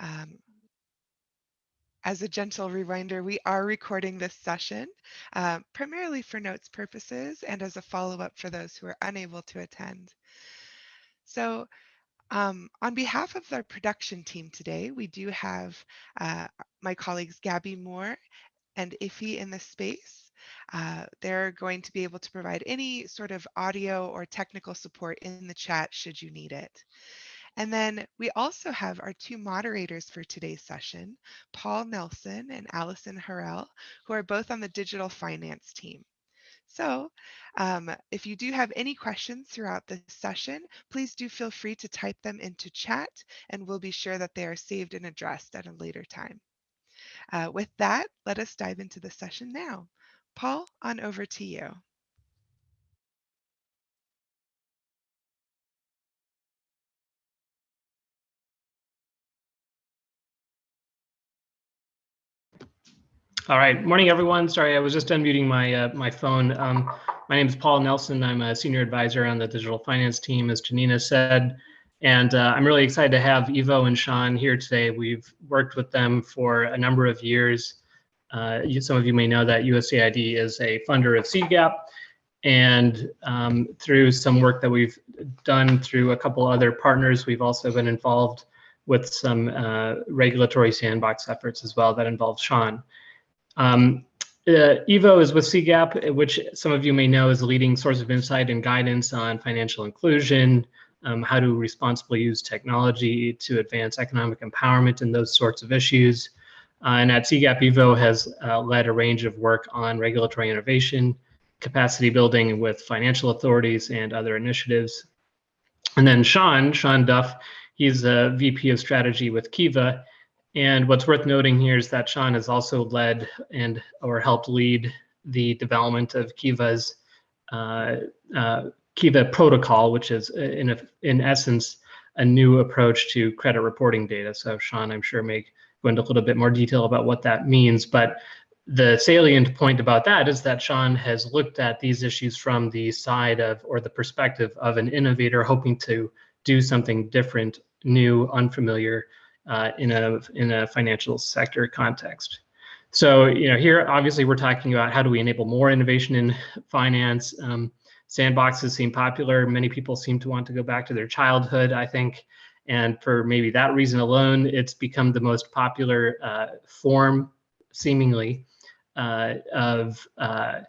Um, as a gentle reminder, we are recording this session uh, primarily for notes purposes and as a follow-up for those who are unable to attend. So um, on behalf of our production team today, we do have uh, my colleagues Gabby Moore and Iffy in the space. Uh, they're going to be able to provide any sort of audio or technical support in the chat should you need it. And then we also have our two moderators for today's session, Paul Nelson and Allison Harrell, who are both on the digital finance team. So um, if you do have any questions throughout the session, please do feel free to type them into chat and we'll be sure that they are saved and addressed at a later time. Uh, with that, let us dive into the session now. Paul, on over to you. All right, morning everyone. Sorry, I was just unmuting my uh, my phone. Um, my name is Paul Nelson. I'm a senior advisor on the digital finance team, as Janina said, and uh, I'm really excited to have Ivo and Schan here today. We've worked with them for a number of years. Uh, you, some of you may know that USAID is a funder of CGAP, and um, through some work that we've done through a couple other partners, we've also been involved with some uh, regulatory sandbox efforts as well that involve Schan. Um, uh, Ivo is with CGAP, which some of you may know is a leading source of insight and guidance on financial inclusion, um, how to responsibly use technology to advance economic empowerment and those sorts of issues. Uh, and at CGAP, Ivo has uh, led a range of work on regulatory innovation, capacity building with financial authorities and other initiatives. And then Schan, Schan Duff, he's a VP of strategy with Kiva, and what's worth noting here is that Schan has also led and or helped lead the development of Kiva's uh, uh, Kiva protocol, which is uh, in a, in essence a new approach to credit reporting data. So Schan, I'm sure may go into a little bit more detail about what that means, but the salient point about that is that Schan has looked at these issues from the side of or the perspective of an innovator hoping to do something different, new, unfamiliar, uh, in a in a financial sector context. So you know here obviously we're talking about how do we enable more innovation in finance. Um, sandboxes seem popular. Many people seem to want to go back to their childhood. I think. And for maybe that reason alone, it's become the most popular uh, form, seemingly, uh, of uh,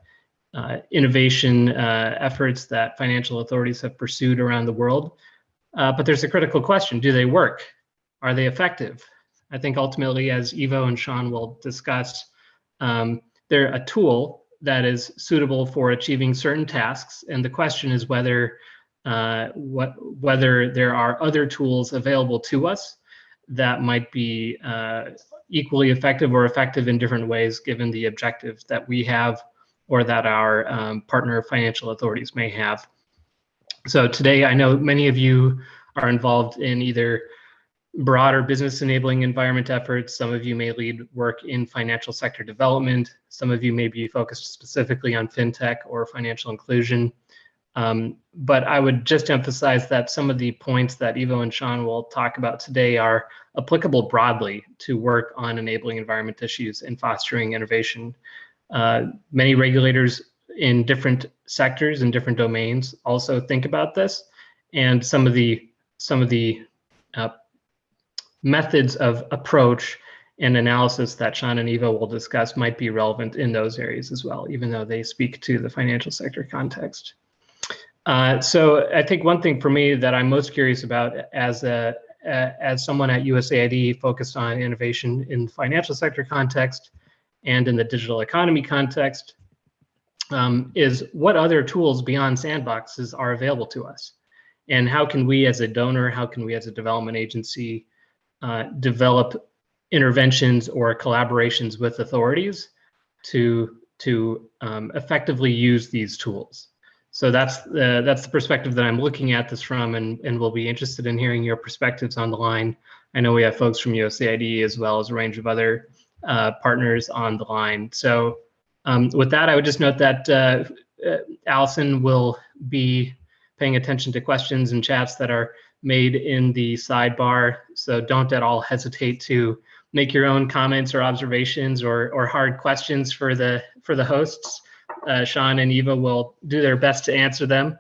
uh innovation uh, efforts that financial authorities have pursued around the world. Uh, but there's a critical question, do they work? Are they effective? I think ultimately, as Ivo and Schan will discuss, um, they're a tool that is suitable for achieving certain tasks. And the question is whether uh, what whether there are other tools available to us that might be uh, equally effective or effective in different ways, given the objectives that we have or that our um, partner financial authorities may have. So today, I know many of you are involved in either broader business enabling environment efforts. Some of you may lead work in financial sector development. Some of you may be focused specifically on fintech or financial inclusion. Um, but I would just emphasize that some of the points that Ivo and Schan will talk about today are applicable broadly to work on enabling environment issues and fostering innovation. Uh, many regulators in different sectors and different domains also think about this, and some of the some of the uh, methods of approach and analysis that Schan and Ivo will discuss might be relevant in those areas as well, even though they speak to the financial sector context. Uh, so I think one thing for me that I'm most curious about as a as someone at USAID focused on innovation in financial sector context and in the digital economy context um, is what other tools beyond sandboxes are available to us? And how can we as a donor, how can we as a development agency uh, develop interventions or collaborations with authorities to to um, effectively use these tools. So that's the, that's the perspective that I'm looking at this from and, and we'll be interested in hearing your perspectives on the line. I know we have folks from USAID as well as a range of other uh, partners on the line. So um, with that, I would just note that uh, uh Allison will be paying attention to questions and chats that are made in the sidebar. So don't at all hesitate to make your own comments or observations or, or hard questions for the for the hosts. Uh, Schan and Ivo will do their best to answer them.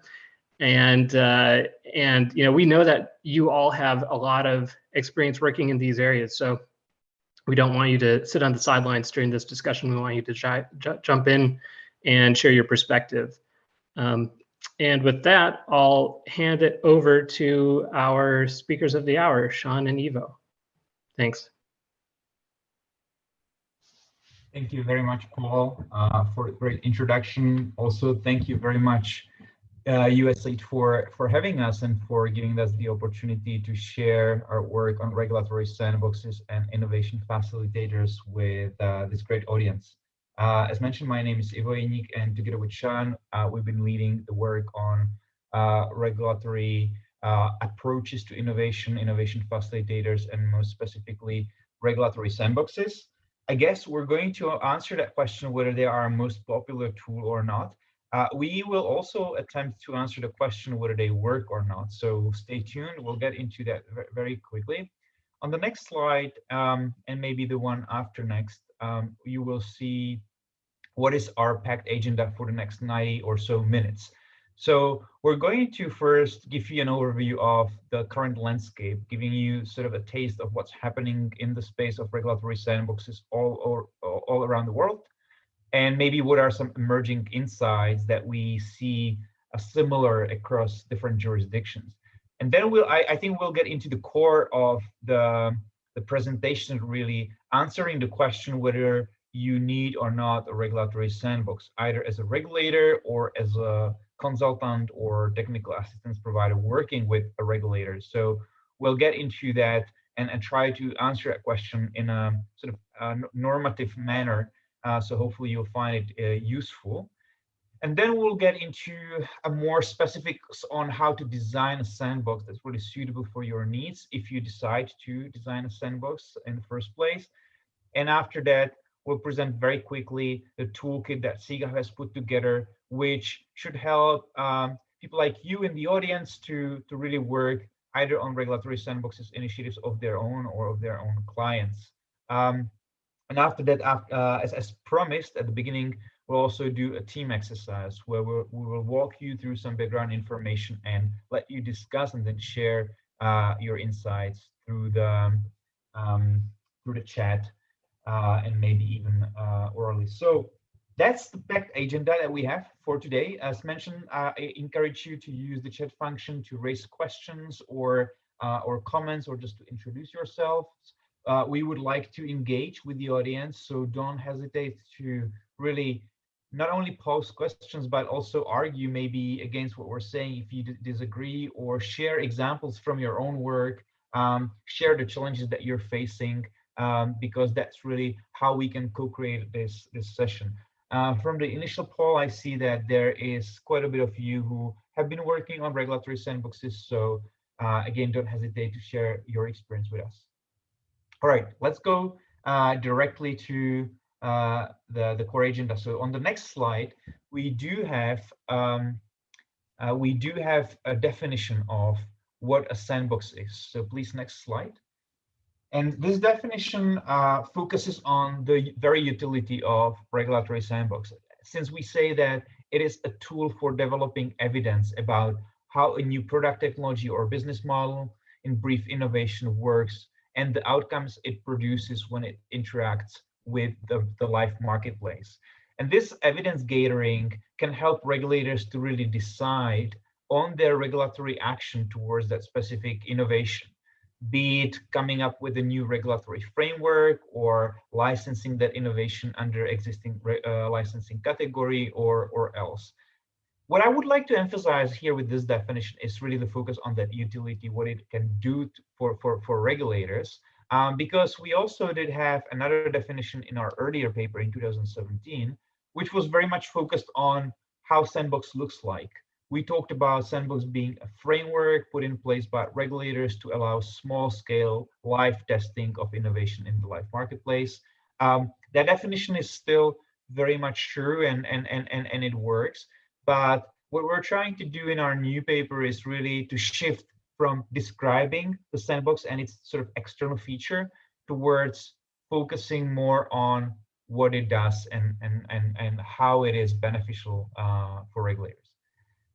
And uh, and you know we know that you all have a lot of experience working in these areas. So we don't want you to sit on the sidelines during this discussion. We want you to jump in and share your perspective. Um, and with that, I'll hand it over to our speakers of the hour, Schan and Ivo. Thanks. Thank you very much, Paul, uh, for a great introduction. Also, thank you very much, uh, USAID, for, for having us and for giving us the opportunity to share our work on regulatory sandboxes and innovation facilitators with uh, this great audience. Uh, as mentioned, my name is Ivo Jeník, and together with Schan, uh, we've been leading the work on uh, regulatory uh, approaches to innovation, innovation facilitators, and most specifically, regulatory sandboxes. I guess we're going to answer that question whether they are our most popular tool or not. Uh, we will also attempt to answer the question whether they work or not. So stay tuned. We'll get into that very quickly. On the next slide, um, and maybe the one after next, um, you will see what is our packed agenda for the next 90 or so minutes. So we're going to first give you an overview of the current landscape, giving you sort of a taste of what's happening in the space of regulatory sandboxes all, all, all around the world, and maybe what are some emerging insights that we see similar across different jurisdictions. And then we'll, I, I think we'll get into the core of the, the presentation, really answering the question whether you need or not a regulatory sandbox, either as a regulator or as a consultant or technical assistance provider working with a regulator. So we'll get into that and, and try to answer that question in a sort of a normative manner. Uh, so hopefully you'll find it uh, useful. And then we'll get into a more specifics on how to design a sandbox that's really suitable for your needs if you decide to design a sandbox in the first place. And after that, we'll present very quickly the toolkit that CGAP has put together, which should help um, people like you in the audience to, to really work either on regulatory sandboxes initiatives of their own or of their own clients. Um, and after that, uh, as, as promised at the beginning, we'll also do a team exercise where we'll, we will walk you through some background information and let you discuss and then share uh, your insights through the um, through the chat and maybe even uh, orally. So that's the packed agenda that we have for today. As mentioned, uh, I encourage you to use the chat function to raise questions or uh, or comments or just to introduce yourselves. Uh, we would like to engage with the audience, so don't hesitate to really not only pose questions, but also argue maybe against what we're saying if you disagree or share examples from your own work, um, share the challenges that you're facing um, because that's really how we can co-create this, this session. Uh, from the initial poll, I see that there is quite a bit of you who have been working on regulatory sandboxes. So uh, again, don't hesitate to share your experience with us. All right, let's go uh, directly to uh, the, the core agenda. So on the next slide, we do have um, uh, we do have a definition of what a sandbox is. So please, next slide. And this definition uh, focuses on the very utility of regulatory sandbox, since we say that it is a tool for developing evidence about how a new product technology or business model, in brief, innovation works, and the outcomes it produces when it interacts with the, the life marketplace. And this evidence gathering can help regulators to really decide on their regulatory action towards that specific innovation be it coming up with a new regulatory framework or licensing that innovation under existing uh, licensing category or, or else. What I would like to emphasize here with this definition is really the focus on that utility, what it can do for, for, for regulators, um, because we also did have another definition in our earlier paper in 2017, which was very much focused on how sandbox looks like we talked about sandbox being a framework put in place by regulators to allow small scale live testing of innovation in the live marketplace. Um, that definition is still very much true and, and, and, and, and it works. But what we're trying to do in our new paper is really to shift from describing the sandbox and its sort of external feature towards focusing more on what it does and and and, and how it is beneficial uh, for regulators.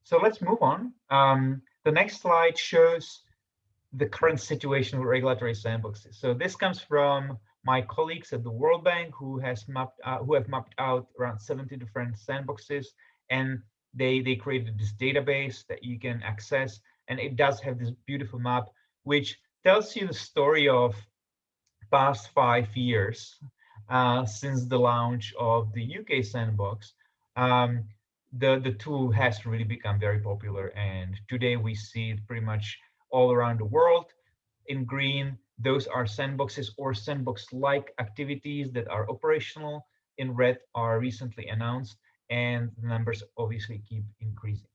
So let's move on. Um, the next slide shows the current situation with regulatory sandboxes. So this comes from my colleagues at the World Bank who has mapped uh, who have mapped out around 70 different sandboxes and they they created this database that you can access and it does have this beautiful map which tells you the story of past five years uh, since the launch of the UK sandbox. Um, the the tool has really become very popular and today we see it pretty much all around the world in green those are sandboxes or sandbox-like activities that are operational. In red are recently announced, and the numbers obviously keep increasing.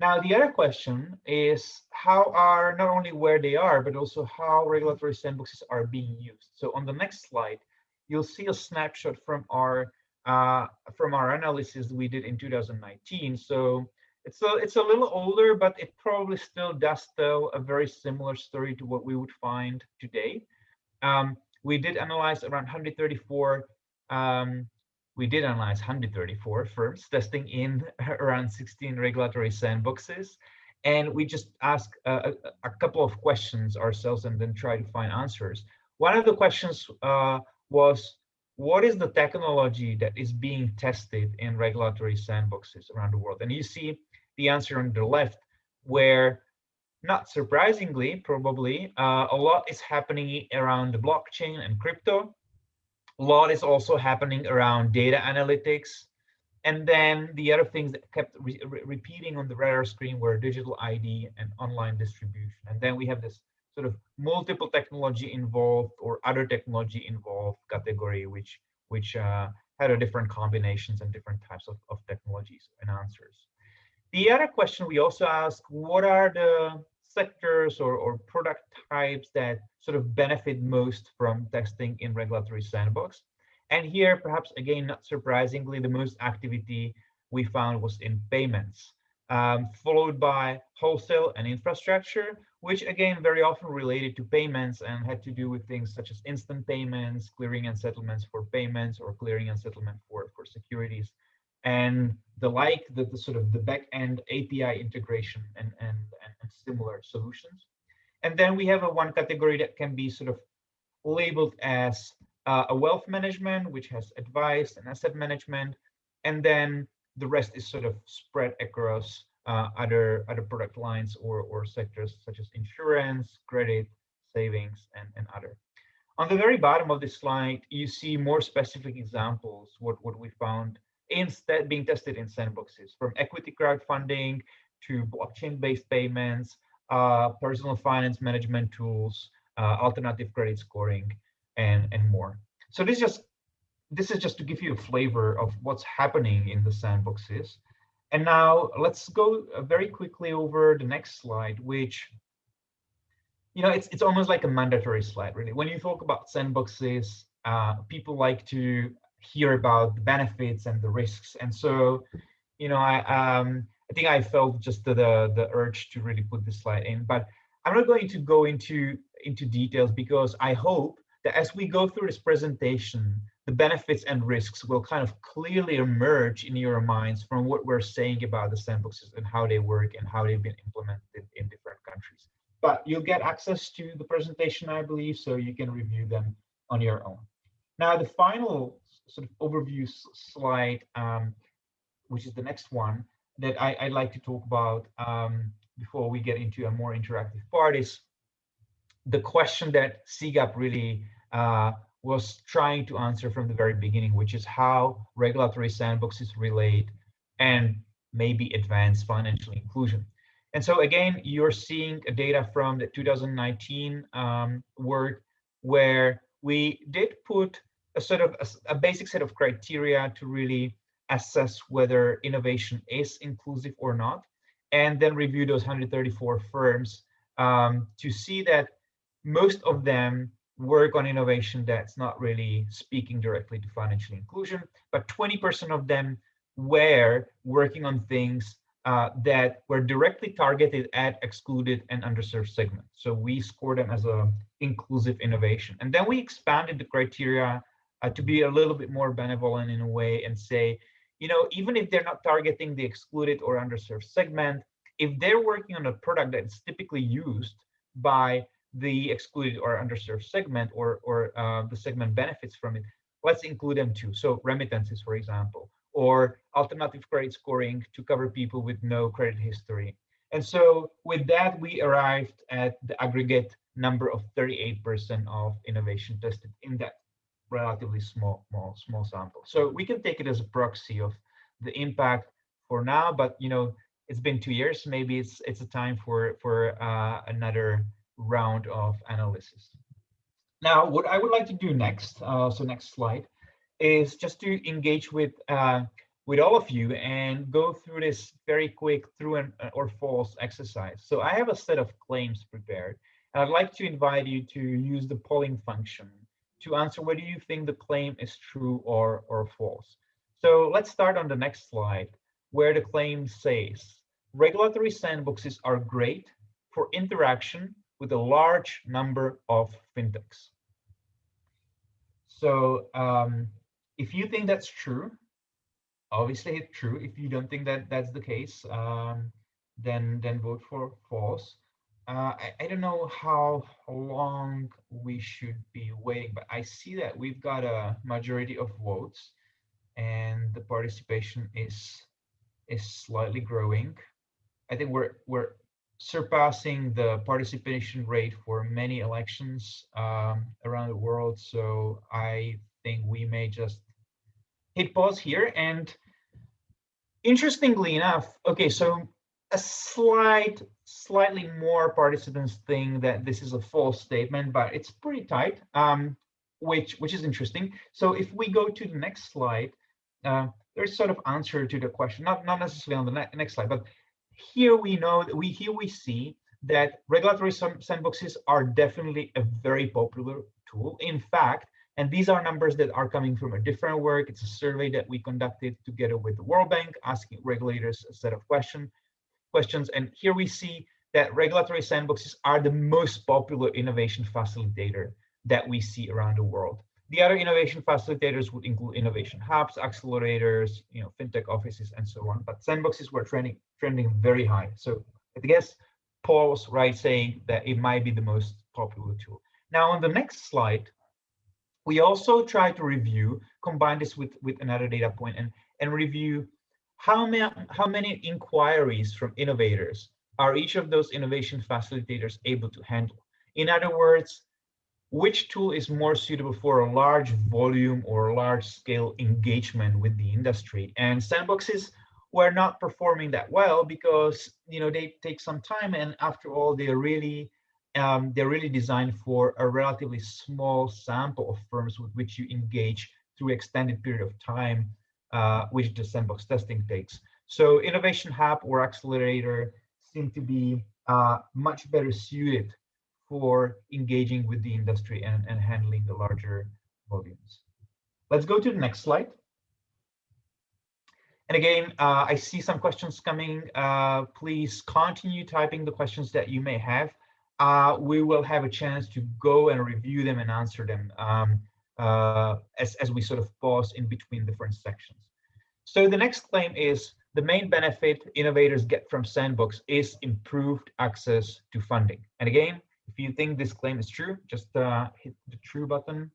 Now, the other question is how are not only where they are, but also how regulatory sandboxes are being used. So on the next slide, you'll see a snapshot from our from our analysis we did in 2019. So it's a, it's a little older, but it probably still does tell a very similar story to what we would find today. Um, we did analyze around 134, um, we did analyze 134 firms testing in around 16 regulatory sandboxes. And we just ask a, a, couple of questions ourselves and then try to find answers. One of the questions uh, was, what is the technology that is being tested in regulatory sandboxes around the world? And you see the answer on the left, where not surprisingly, probably, uh, a lot is happening around the blockchain and crypto. A lot is also happening around data analytics. And then the other things that kept re re repeating on the radar screen were digital ID and online distribution. And then we have this sort of multiple technology involved or other technology involved category, which which uh, had a different combinations and different types of, of technologies and answers. The other question we also ask, what are the sectors or, or product types that sort of benefit most from testing in regulatory sandbox? And here, perhaps again, not surprisingly, the most activity we found was in payments, um, followed by wholesale and infrastructure, which again, very often related to payments and had to do with things such as instant payments, clearing and settlements for payments, or clearing and settlement for, for securities and the like, the, the sort of the back-end API integration and, and, and similar solutions. And then we have a one category that can be sort of labeled as uh, a wealth management, which has advice and asset management. And then the rest is sort of spread across uh, other other product lines or, or sectors such as insurance, credit, savings, and, and other. On the very bottom of this slide, you see more specific examples, what, what we found instead being tested in sandboxes from equity crowdfunding to blockchain-based payments, uh, personal finance management tools, uh, alternative credit scoring, and, and more. So this just this is just to give you a flavor of what's happening in the sandboxes. And now let's go uh, very quickly over the next slide, which you know, it's it's almost like a mandatory slide, really. When you talk about sandboxes, uh, people like to hear about the benefits and the risks. And so, you know, I um, I think I felt just the, the the urge to really put this slide in, but I'm not going to go into into details because I hope that as we go through this presentation, the benefits and risks will kind of clearly emerge in your minds from what we're saying about the sandboxes and how they work and how they've been implemented in different countries. But you'll get access to the presentation, I believe, so you can review them on your own. Now, the final sort of overview slide, um, which is the next one that I, would like to talk about um, before we get into a more interactive part is the question that CGAP really uh, was trying to answer from the very beginning, which is how regulatory sandboxes relate and maybe advance financial inclusion. And so again, you're seeing data from the 2019 um, work where we did put a sort of a, a basic set of criteria to really assess whether innovation is inclusive or not, and then review those 134 firms um, to see that most of them work on innovation that's not really speaking directly to financial inclusion, but 20% of them were working on things uh, that were directly targeted at excluded and underserved segments. So we score them as a inclusive innovation. And then we expanded the criteria uh, to be a little bit more benevolent in a way and say, you know, even if they're not targeting the excluded or underserved segment, if they're working on a product that's typically used by the excluded or underserved segment or, or uh, the segment benefits from it, let's include them too. So remittances, for example, or alternative credit scoring to cover people with no credit history. And so with that, we arrived at the aggregate number of 38% of innovation tested in that relatively small, small, small sample. So we can take it as a proxy of the impact for now, but you know, it's been two years. Maybe it's it's a time for for uh, another round of analysis. Now, what I would like to do next, uh, so next slide, is just to engage with uh, with all of you and go through this very quick true and uh, or false exercise. So I have a set of claims prepared, and I'd like to invite you to use the polling function to answer whether you think the claim is true or or false. So let's start on the next slide, where the claim says regulatory sandboxes are great for interaction with a large number of fintechs. So um, if you think that's true, obviously it's true. If you don't think that that's the case, um, then then vote for false. Uh, I, I don't know how long we should be waiting, but I see that we've got a majority of votes and the participation is is slightly growing. I think we're we're surpassing the participation rate for many elections um, around the world. So I think we may just hit pause here. And interestingly enough, okay, so a slight, slightly more participants think that this is a false statement, but it's pretty tight, um, which which is interesting. So if we go to the next slide, uh, there's sort of answer to the question, not not necessarily on the ne next slide, but here we know that we here we see that regulatory sandboxes are definitely a very popular tool. In fact, and these are numbers that are coming from a different work. It's a survey that we conducted together with the World Bank, asking regulators a set of question, questions. And here we see that regulatory sandboxes are the most popular innovation facilitator that we see around the world. The other innovation facilitators would include innovation hubs, accelerators, you know, fintech offices, and so on. But sandboxes were trending trending very high. So I guess Paul was right saying that it might be the most popular tool. Now on the next slide, we also try to review, combine this with, with another data point and, and review how many, how many inquiries from innovators are each of those innovation facilitators able to handle. In other words, which tool is more suitable for a large volume or large scale engagement with the industry. And sandboxes were not performing that well because you know they take some time and after all they're really um, they're really designed for a relatively small sample of firms with which you engage through extended period of time, uh, which the sandbox testing takes. So Innovation Hub or Accelerator seem to be uh, much better suited for engaging with the industry and, and handling the larger volumes. Let's go to the next slide. And again, uh, I see some questions coming. Uh, please continue typing the questions that you may have uh, we will have a chance to go and review them and answer them um, uh, as, as we sort of pause in between different sections. So the next claim is the main benefit innovators get from Sandbox is improved access to funding. And again, if you think this claim is true, just uh, hit the true button.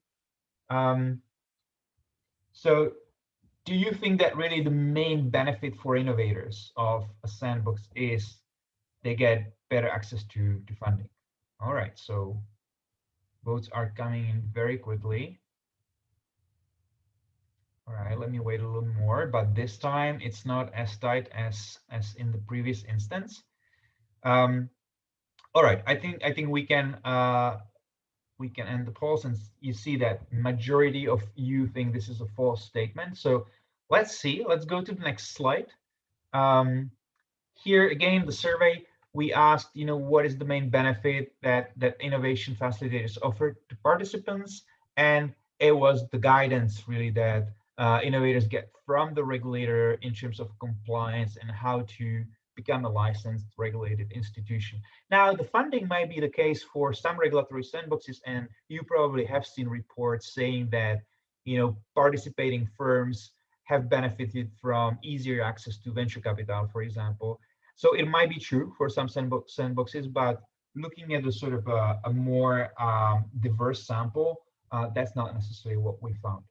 Um, so do you think that really the main benefit for innovators of a sandbox is they get better access to, to funding? All right, so votes are coming in very quickly. All right, let me wait a little more, but this time it's not as tight as as in the previous instance. Um, all right, I think I think we can uh, we can end the poll since you see that majority of you think this is a false statement. So let's see. Let's go to the next slide. Um, here again, the survey we asked, you know, what is the main benefit that that innovation facilitators offer to participants, and it was the guidance really that uh, innovators get from the regulator in terms of compliance and how to become a licensed regulated institution. Now, the funding might be the case for some regulatory sandboxes, and you probably have seen reports saying that, you know, participating firms have benefited from easier access to venture capital, for example. So it might be true for some sandbox sandboxes, but looking at a sort of a, a more um, diverse sample, uh, that's not necessarily what we found.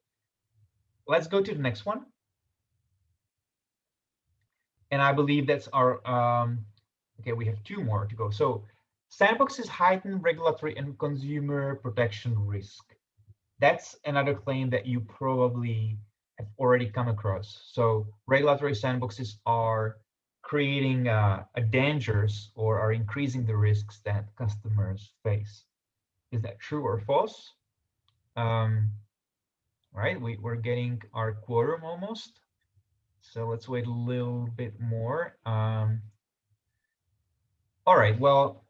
Let's go to the next one and I believe that's our, um, okay, we have two more to go. So sandboxes heighten regulatory and consumer protection risk. That's another claim that you probably have already come across. So regulatory sandboxes are creating uh, a dangers or are increasing the risks that customers face. Is that true or false? Um, right, we, we're getting our quorum almost. So let's wait a little bit more. Um, all right, well,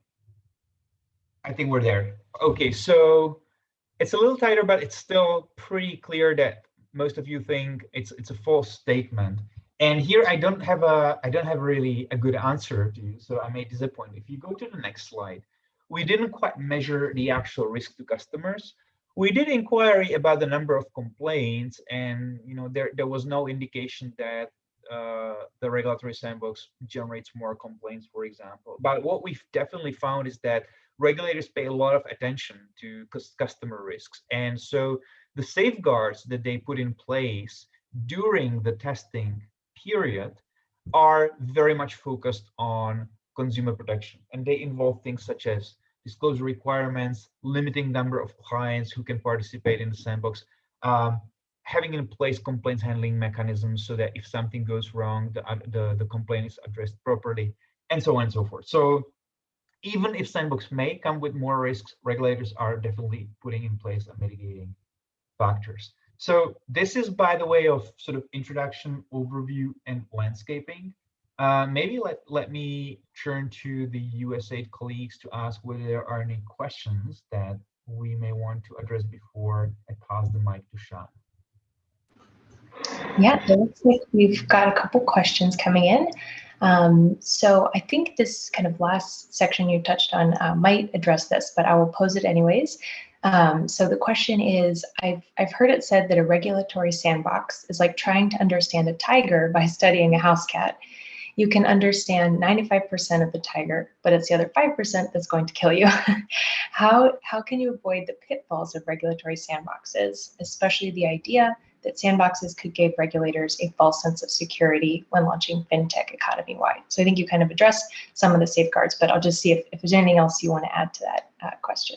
I think we're there. Okay, so it's a little tighter, but it's still pretty clear that most of you think it's it's a false statement. And here I don't have a I don't have really a good answer to you, so I may disappoint. If you go to the next slide, we didn't quite measure the actual risk to customers, we did inquiry about the number of complaints and you know there there was no indication that uh, the regulatory sandbox generates more complaints for example. But what we've definitely found is that regulators pay a lot of attention to customer risks. And so the safeguards that they put in place during the testing period are very much focused on consumer protection. And they involve things such as disclosure requirements, limiting number of clients who can participate in the sandbox, um, having in place complaints handling mechanisms so that if something goes wrong, the, the, the complaint is addressed properly, and so on and so forth. So even if sandbox may come with more risks, regulators are definitely putting in place a mitigating factors. So this is by the way of sort of introduction, overview, and landscaping. Uh, maybe let, let me turn to the USAID colleagues to ask whether there are any questions that we may want to address before I pass the mic to Schan. Yeah, it looks like we've got a couple questions coming in. Um, so I think this kind of last section you touched on uh, might address this, but I will pose it anyways. Um, so the question is, I've, I've heard it said that a regulatory sandbox is like trying to understand a tiger by studying a house cat you can understand 95% of the tiger, but it's the other 5% that's going to kill you. how, how can you avoid the pitfalls of regulatory sandboxes, especially the idea that sandboxes could give regulators a false sense of security when launching fintech economy-wide? So I think you kind of addressed some of the safeguards, but I'll just see if, if there's anything else you want to add to that uh, question.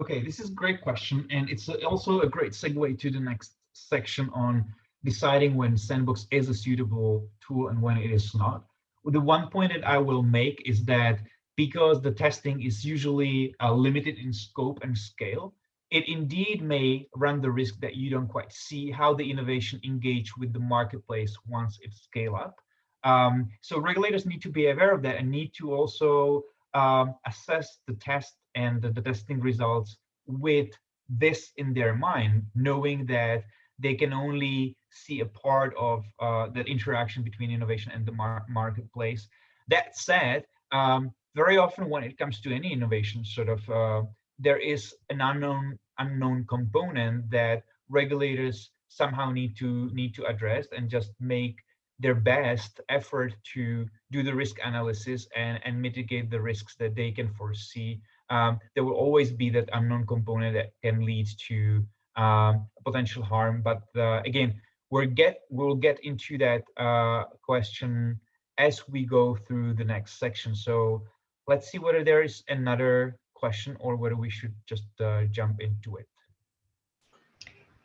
Okay, this is a great question, and it's also a great segue to the next section on deciding when Sandbox is a suitable tool and when it is not. The one point that I will make is that because the testing is usually uh, limited in scope and scale, it indeed may run the risk that you don't quite see how the innovation engage with the marketplace once it scale up. Um, so regulators need to be aware of that and need to also um, assess the test and the, the testing results with this in their mind, knowing that they can only see a part of uh, that interaction between innovation and the mar marketplace. That said, um, very often when it comes to any innovation, sort of uh, there is an unknown unknown component that regulators somehow need to need to address and just make their best effort to do the risk analysis and, and mitigate the risks that they can foresee. Um, there will always be that unknown component that can lead to um, potential harm. But uh, again, we'll get we'll get into that uh, question as we go through the next section. So let's see whether there is another question or whether we should just uh, jump into it.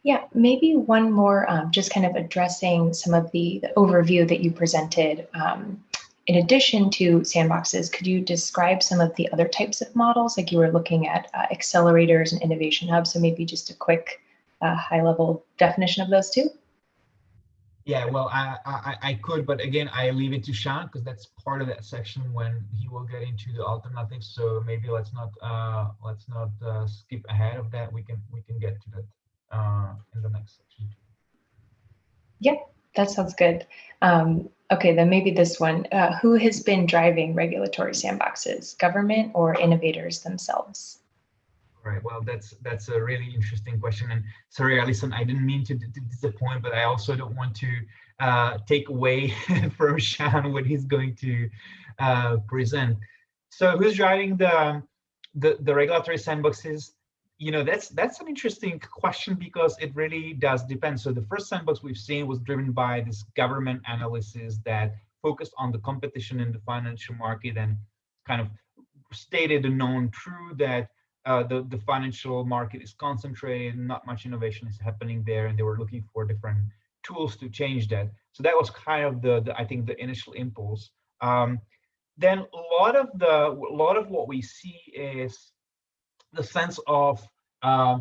Yeah, maybe one more, um, just kind of addressing some of the, the overview that you presented. Um, in addition to sandboxes, could you describe some of the other types of models? Like you were looking at uh, accelerators and innovation hubs. So maybe just a quick uh, high level definition of those two. Yeah, well, I, I, I could, but again, I leave it to Schan because that's part of that section when he will get into the alternatives. So maybe let's not uh, let's not uh, skip ahead of that. We can we can get to that uh, in the next section. Yeah, That sounds good. Um, okay, then maybe this one. Uh, who has been driving regulatory sandboxes, government or innovators themselves? Right. Well, that's that's a really interesting question. And sorry, Allison, I didn't mean to, to disappoint, but I also don't want to uh, take away from Schan what he's going to uh, present. So, who's driving the the, the regulatory sandboxes? You know, that's that's an interesting question because it really does depend. So, the first sandbox we've seen was driven by this government analysis that focused on the competition in the financial market and kind of stated a known truth that uh, the, the financial market is concentrated, not much innovation is happening there, and they were looking for different tools to change that. So that was kind of the, the I think the initial impulse. Um, then a lot of the a lot of what we see is the sense of uh,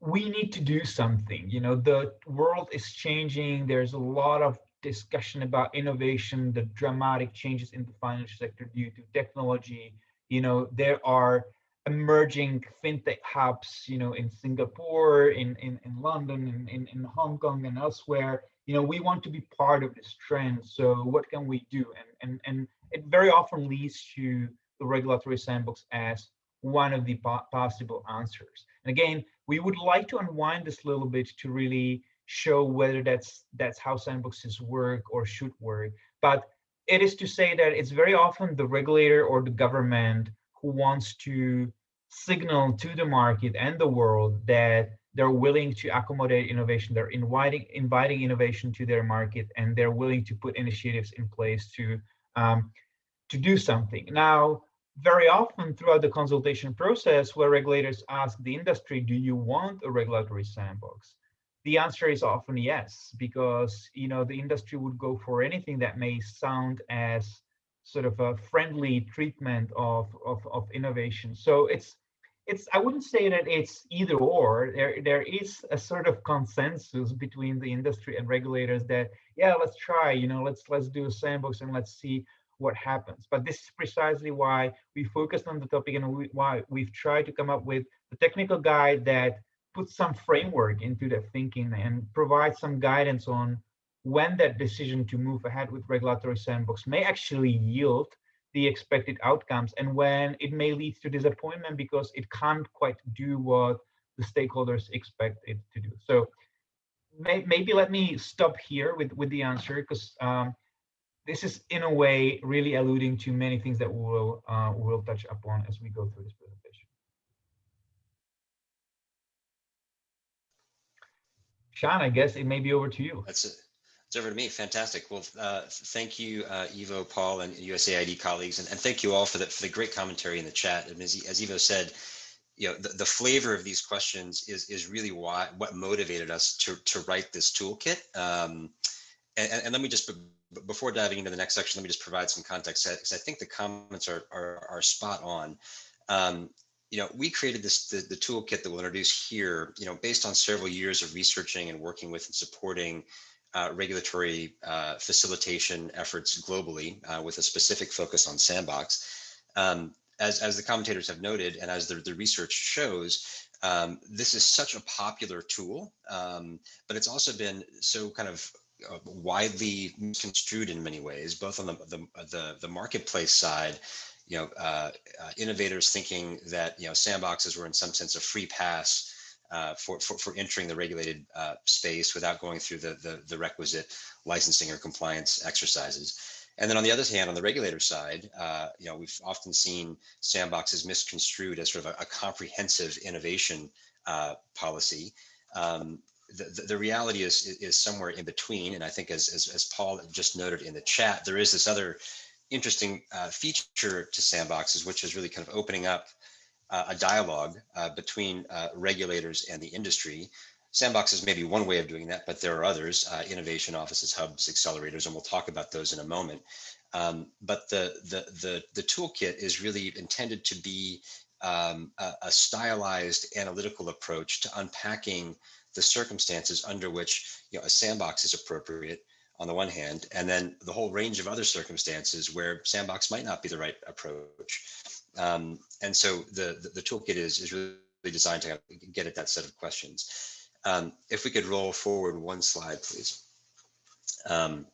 we need to do something. You know, the world is changing. There's a lot of discussion about innovation, the dramatic changes in the financial sector due to technology. You know, there are emerging fintech hubs, you know, in Singapore, in, in, in London, in, in, Hong Kong and elsewhere, you know, we want to be part of this trend. So what can we do? And, and, and it very often leads to the regulatory sandbox as one of the po possible answers. And again, we would like to unwind this a little bit to really show whether that's that's how sandboxes work or should work. But it is to say that it's very often the regulator or the government who wants to signal to the market and the world that they're willing to accommodate innovation they're inviting inviting innovation to their market and they're willing to put initiatives in place to um, to do something now very often throughout the consultation process where regulators ask the industry do you want a regulatory sandbox the answer is often yes because you know the industry would go for anything that may sound as sort of a friendly treatment of, of, of innovation. So it's it's I wouldn't say that it's either or. There there is a sort of consensus between the industry and regulators that yeah, let's try, you know, let's let's do a sandbox and let's see what happens. But this is precisely why we focused on the topic and we, why we've tried to come up with a technical guide that puts some framework into that thinking and provides some guidance on when that decision to move ahead with regulatory sandbox may actually yield the expected outcomes and when it may lead to disappointment because it can't quite do what the stakeholders expect it to do. So may, maybe let me stop here with, with the answer because um, this is in a way really alluding to many things that we'll, uh, we'll touch upon as we go through this presentation. Schan, I guess it may be over to you. That's it. It's over to me. Fantastic. Well, uh, thank you, uh, Ivo, Paul, and USAID colleagues, and, and thank you all for the for the great commentary in the chat. And as, as Ivo said, you know, the, the flavor of these questions is is really why what motivated us to to write this toolkit. Um, and, and, let me just before diving into the next section, let me just provide some context because I think the comments are are, are spot on. Um, you know, we created this the, the toolkit that we'll introduce here, you know, based on several years of researching and working with and supporting uh, regulatory uh, facilitation efforts globally uh, with a specific focus on sandbox. Um, as, as the commentators have noted, and as the, the research shows, um, this is such a popular tool, um, but it's also been so kind of uh, widely construed in many ways, both on the, the, the, the marketplace side, you know, uh, uh, innovators thinking that, you know, sandboxes were in some sense a free pass uh, for, for, for entering the regulated uh, space without going through the, the, the, requisite licensing or compliance exercises. And then on the other hand, on the regulator side, uh, you know, we've often seen sandboxes misconstrued as sort of a, a comprehensive innovation uh, policy. Um, the, the, reality is, is somewhere in between. And I think as, as, as Paul just noted in the chat, there is this other interesting uh, feature to sandboxes, which is really kind of opening up uh, a dialogue uh, between uh, regulators and the industry. Sandboxes may be one way of doing that, but there are others, uh, innovation offices, hubs, accelerators, and we'll talk about those in a moment. Um, but the, the, the, the, toolkit is really intended to be um, a, a stylized analytical approach to unpacking the circumstances under which you know, a sandbox is appropriate on the one hand, and then the whole range of other circumstances where sandbox might not be the right approach. Um, and so the, the, the, toolkit is, is really designed to get at that set of questions. Um, if we could roll forward one slide, please. Um,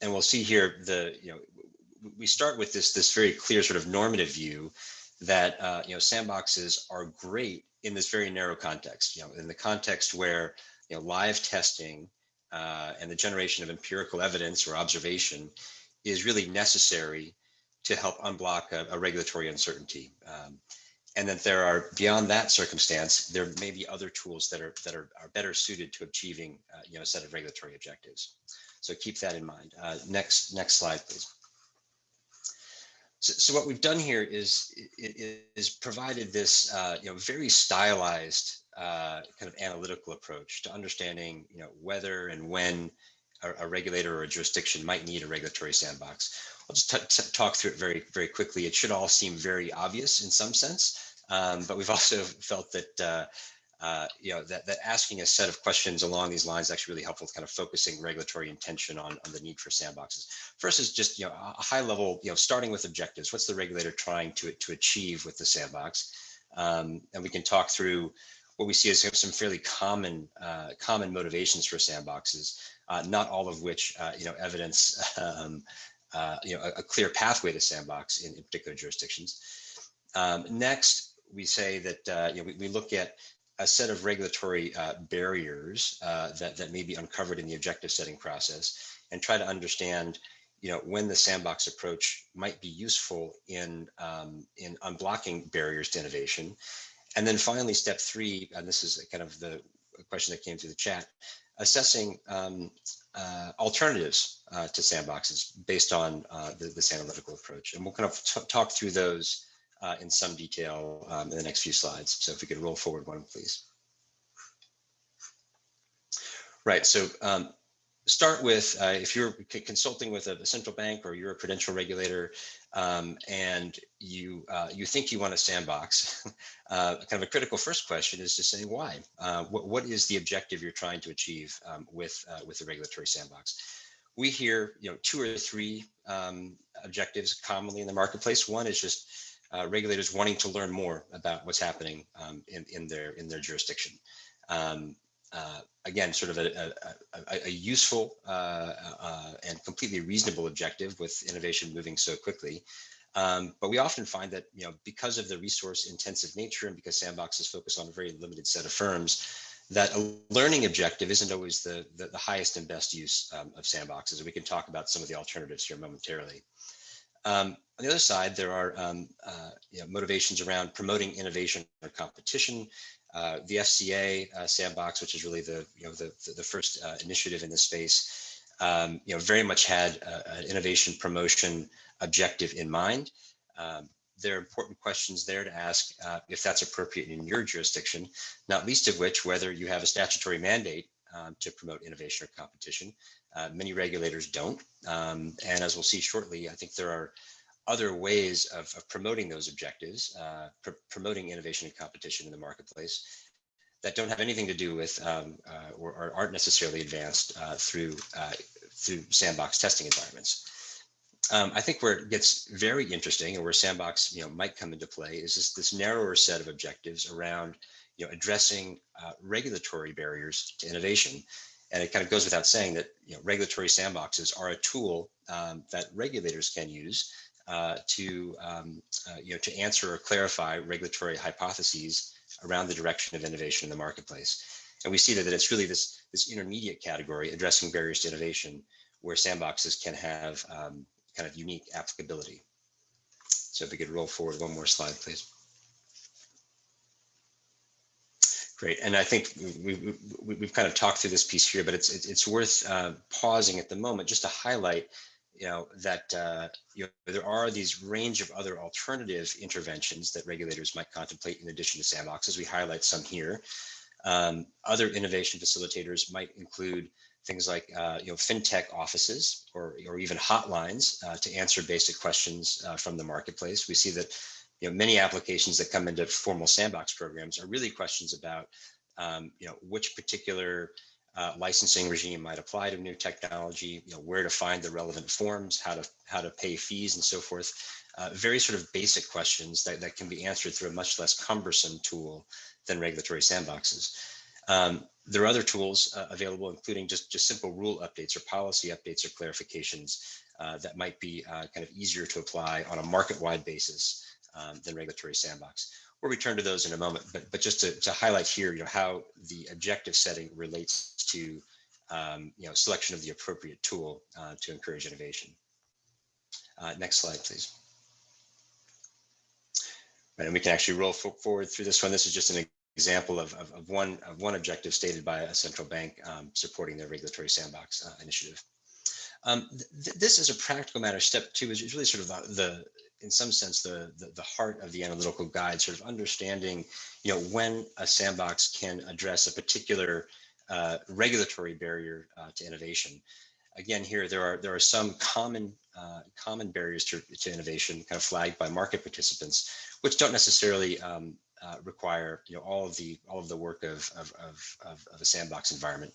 and we'll see here the, you know, we start with this, this very clear sort of normative view that, uh, you know, sandboxes are great in this very narrow context, you know, in the context where, you know, live testing uh, and the generation of empirical evidence or observation is really necessary to help unblock a, a regulatory uncertainty. Um, and that there are beyond that circumstance, there may be other tools that are that are, are better suited to achieving uh, you know a set of regulatory objectives. So keep that in mind. Uh, next next slide, please. So, so what we've done here is is provided this uh, you know very stylized uh, kind of analytical approach to understanding you know whether and when a, a regulator or a jurisdiction might need a regulatory sandbox. I'll just talk through it very, very quickly. It should all seem very obvious in some sense, um, but we've also felt that uh, uh, you know that, that asking a set of questions along these lines is actually really helpful, to kind of focusing regulatory intention on, on the need for sandboxes. First is just you know a high level, you know, starting with objectives. What's the regulator trying to to achieve with the sandbox? Um, and we can talk through what we see as some fairly common uh, common motivations for sandboxes, uh, not all of which uh, you know evidence um, uh, you know, a, a, clear pathway to sandbox in, in particular jurisdictions. Um, next, we say that uh, you know, we, we, look at a set of regulatory uh, barriers uh, that, that may be uncovered in the objective setting process and try to understand you know, when the sandbox approach might be useful in, um, in unblocking barriers to innovation. And then finally, step three, and this is kind of the question that came through the chat, assessing um, uh, alternatives uh, to sandboxes based on uh, the, this analytical approach. And we'll kind of talk through those uh, in some detail um, in the next few slides. So if we could roll forward one, please. Right, so um, start with uh, if you're consulting with a, central bank or you're a prudential regulator um, and you uh, you think you want a sandbox, uh, kind of a critical first question is to say why. Uh, what, what is the objective you're trying to achieve um, with uh, with the regulatory sandbox? We hear you know two or three um, objectives commonly in the marketplace. One is just uh, regulators wanting to learn more about what's happening um, in in their in their jurisdiction. Um, uh, again, sort of a, a, a useful uh, uh, and completely reasonable objective with innovation moving so quickly. Um, but we often find that, you know, because of the resource intensive nature and because sandboxes focus on a very limited set of firms, that a learning objective isn't always the, the, the highest and best use um, of sandboxes. And we can talk about some of the alternatives here momentarily. Um, on the other side, there are um, uh, you know, motivations around promoting innovation or competition, uh, the FCA uh, sandbox, which is really the you know the the first uh, initiative in this space, um, you know, very much had an innovation promotion objective in mind. Um, there are important questions there to ask uh, if that's appropriate in your jurisdiction, not least of which whether you have a statutory mandate um, to promote innovation or competition. Uh, many regulators don't. Um, and as we'll see shortly, I think there are other ways of, of promoting those objectives, uh, pr promoting innovation and competition in the marketplace that don't have anything to do with um, uh, or, or, aren't necessarily advanced uh, through uh, through sandbox testing environments. Um, I think where it gets very interesting and where sandbox you know might come into play is this this narrower set of objectives around you know addressing uh, regulatory barriers to innovation. And it kind of goes without saying that you know regulatory sandboxes are a tool um, that regulators can use uh, to um, uh, you know to answer or clarify regulatory hypotheses around the direction of innovation in the marketplace. And we see that, that it's really this this intermediate category addressing barriers to innovation where sandboxes can have um, kind of unique applicability. So if we could roll forward one more slide, please. Great, and I think we, we, have kind of talked through this piece here, but it's it's worth uh, pausing at the moment just to highlight you know, that uh, you know, there are these range of other alternative interventions that regulators might contemplate in addition to sandboxes. We highlight some here. Um, other innovation facilitators might include things like uh, you know fintech offices or or even hotlines uh, to answer basic questions uh, from the marketplace. We see that you know many applications that come into formal sandbox programs are really questions about um, you know which particular uh, licensing regime might apply to new technology, you know, where to find the relevant forms, how to how to pay fees and so forth. Uh, very sort of basic questions that, that can be answered through a much less cumbersome tool than regulatory sandboxes. Um, there are other tools uh, available, including just, just simple rule updates or policy updates or clarifications uh, that might be uh, kind of easier to apply on a market-wide basis um, than regulatory sandbox. We'll return to those in a moment, but, but just to, to highlight here, you know, how the objective setting relates to, um, you know, selection of the appropriate tool uh, to encourage innovation. Uh, next slide, please. Right, and we can actually roll forward through this one. This is just an example of, of, of one of one objective stated by a central bank um, supporting their regulatory sandbox uh, initiative. Um, th this is a practical matter. Step two is really sort of the, the in some sense, the, the, the heart of the analytical guide, sort of understanding, you know, when a sandbox can address a particular uh, regulatory barrier uh, to innovation. Again, here there are there are some common uh, common barriers to, to innovation, kind of flagged by market participants, which don't necessarily um, uh, require you know all of the all of the work of, of, of, of, a sandbox environment.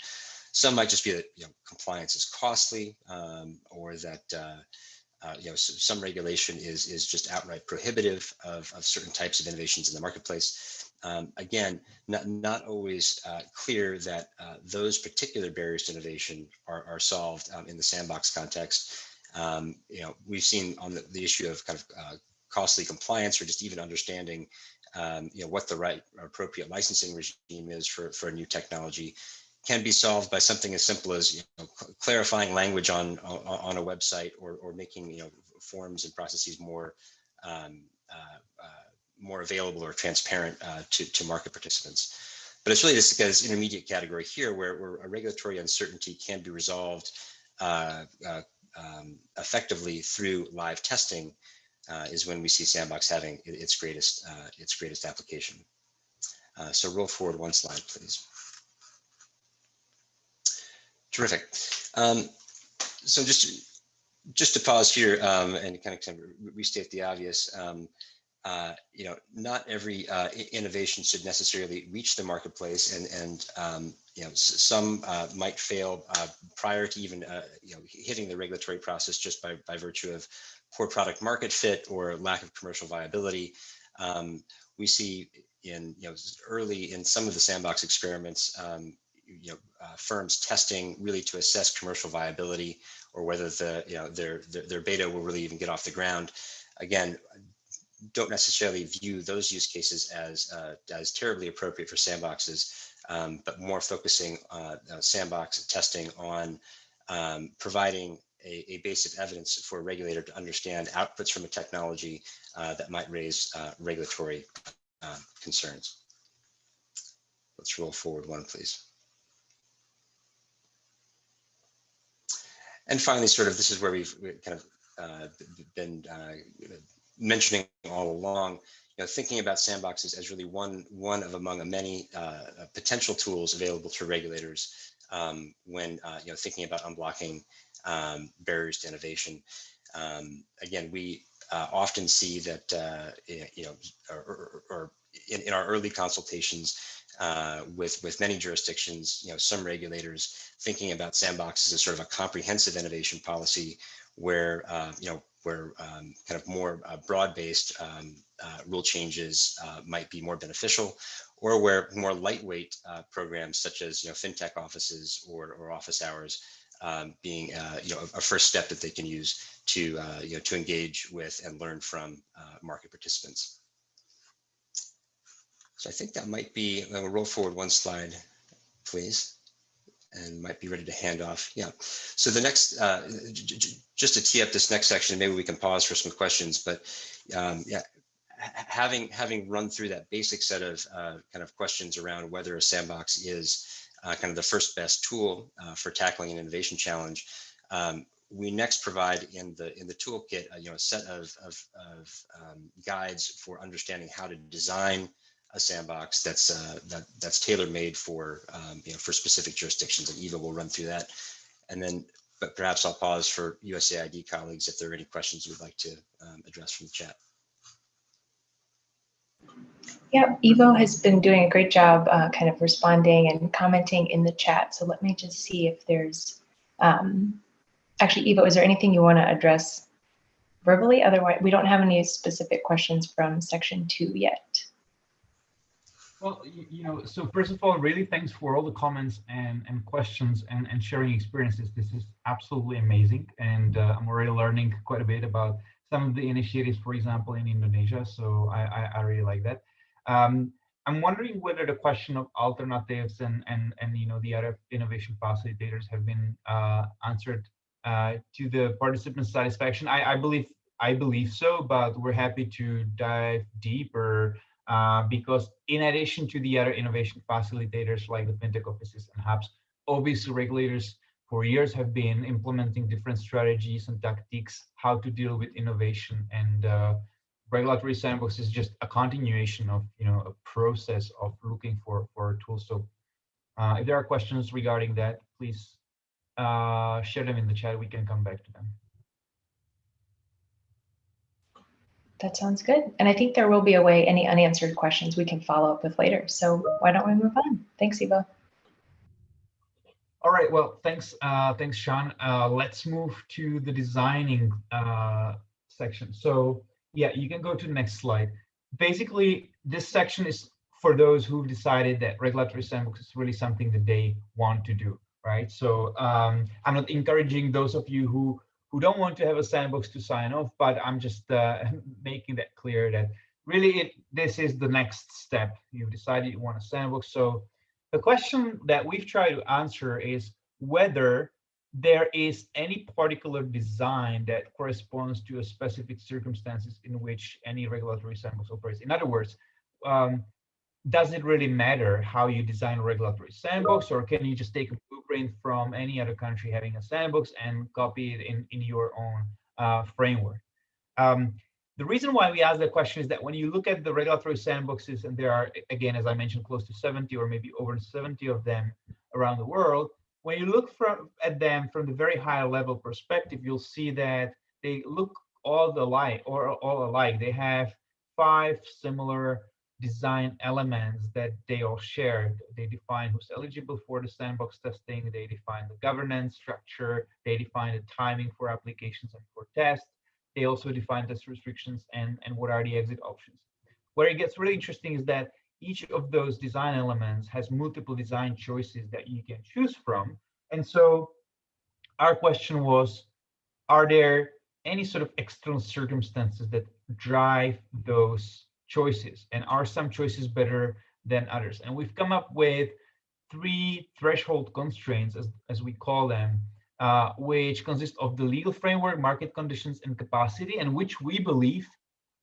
Some might just be that you know compliance is costly um, or that uh, uh, you know some regulation is is just outright prohibitive of, of certain types of innovations in the marketplace. Um, again, not, not always uh, clear that uh, those particular barriers to innovation are, are solved um, in the sandbox context. Um, you know, we've seen on the, the issue of kind of uh, costly compliance or just even understanding um, you know, what the right appropriate licensing regime is for, for a new technology can be solved by something as simple as you know, clarifying language on, on, on a website or, or making you know forms and processes more um, uh, uh, more available or transparent uh, to, to market participants. But it's really this guy's intermediate category here where, where a regulatory uncertainty can be resolved uh, uh, um, effectively through live testing uh, is when we see Sandbox having its greatest uh, its greatest application. Uh, so roll forward one slide, please. Terrific. Um, so just just to pause here um, and kind of, kind of restate the obvious. Um, uh, you know, not every uh, innovation should necessarily reach the marketplace, and and um, you know, some uh, might fail uh, prior to even uh, you know hitting the regulatory process just by by virtue of poor product market fit or lack of commercial viability. Um, we see in you know early in some of the sandbox experiments, um, you know uh, firms testing really to assess commercial viability or whether the you know their, their their beta will really even get off the ground. Again, don't necessarily view those use cases as uh, as terribly appropriate for sandboxes, um, but more focusing uh, sandbox testing on um, providing a, a, base of evidence for a regulator to understand outputs from a technology uh, that might raise uh, regulatory uh, concerns. Let's roll forward one, please. And finally, sort of, this is where we've kind of uh, been uh, mentioning all along, you know, thinking about sandboxes as really one one of among a many uh, potential tools available to regulators um, when you know thinking about unblocking um, barriers to innovation. Um, again, we uh, often see that, uh, you know, or, or, or in, in, our early consultations uh, with, with many jurisdictions, you know, some regulators thinking about sandboxes as sort of a comprehensive innovation policy where, uh, you know, where um, kind of more uh, broad-based um, uh, rule changes might be more beneficial or where more lightweight programs such as, you know, fintech offices or, or office hours um, being uh, you know a, first step that they can use to uh, you know to engage with and learn from uh, market participants. So I think that might be. Gonna roll forward one slide, please, and might be ready to hand off. Yeah. So the next, uh, just to tee up this next section, maybe we can pause for some questions. But um, yeah, having having run through that basic set of uh, kind of questions around whether a sandbox is uh, kind of the first best tool uh, for tackling an innovation challenge. Um, we next provide in the in the toolkit, uh, you know, a set of, of, of um, guides for understanding how to design a sandbox that's uh, that that's tailor made for um, you know for specific jurisdictions, and Ivo will run through that. And then, but perhaps I'll pause for USAID colleagues if there are any questions you'd like to um, address from the chat. Yeah, Ivo has been doing a great job uh, kind of responding and commenting in the chat. So let me just see if there's, um, actually, Ivo, is there anything you want to address verbally? Otherwise, we don't have any specific questions from section two yet. Well, you, know, so first of all, really thanks for all the comments and, and questions and, and sharing experiences. This is absolutely amazing. And uh, I'm already learning quite a bit about some of the initiatives, for example, in Indonesia. So I, I, I really like that. Um, I'm wondering whether the question of alternatives and, and, and you know, the other innovation facilitators have been uh, answered uh, to the participants' satisfaction. I, I believe I believe so, but we're happy to dive deeper uh, because in addition to the other innovation facilitators like the fintech offices and hubs, obviously regulators for years have been implementing different strategies and tactics how to deal with innovation. And uh, regulatory sandbox is just a continuation of you know a process of looking for for tools so uh, if there are questions regarding that please uh, share them in the chat. We can come back to them That sounds good. And I think there will be a way any unanswered questions we can follow up with later. So why don't we move on? Thanks, Ivo. All right, well, thanks, uh, thanks, Schan. Uh, let's move to the designing uh, section. So yeah, you can go to the next slide. Basically, this section is for those who've decided that regulatory sandbox is really something that they want to do, right? So um, I'm not encouraging those of you who who don't want to have a sandbox to sign off, but I'm just uh, making that clear that really it, this is the next step. You've decided you want a sandbox. So the question that we've tried to answer is whether there is any particular design that corresponds to a specific circumstances in which any regulatory sandbox operates. In other words, um, does it really matter how you design a regulatory sandbox or can you just take a blueprint from any other country having a sandbox and copy it in, in your own uh, framework? Um, the reason why we ask that question is that when you look at the regulatory sandboxes, and there are, again, as I mentioned, close to 70 or maybe over 70 of them around the world, when you look from, at them from the very high level perspective, you'll see that they look all the alike or all alike. They have five similar design elements that they all share. They define who's eligible for the sandbox testing, they define the governance structure, they define the timing for applications and for tests. They also define test restrictions and, and what are the exit options. Where it gets really interesting is that each of those design elements has multiple design choices that you can choose from. And so our question was, are there any sort of external circumstances that drive those choices and are some choices better than others. And we've come up with three threshold constraints as, as we call them uh, which consist of the legal framework market conditions and capacity and which we believe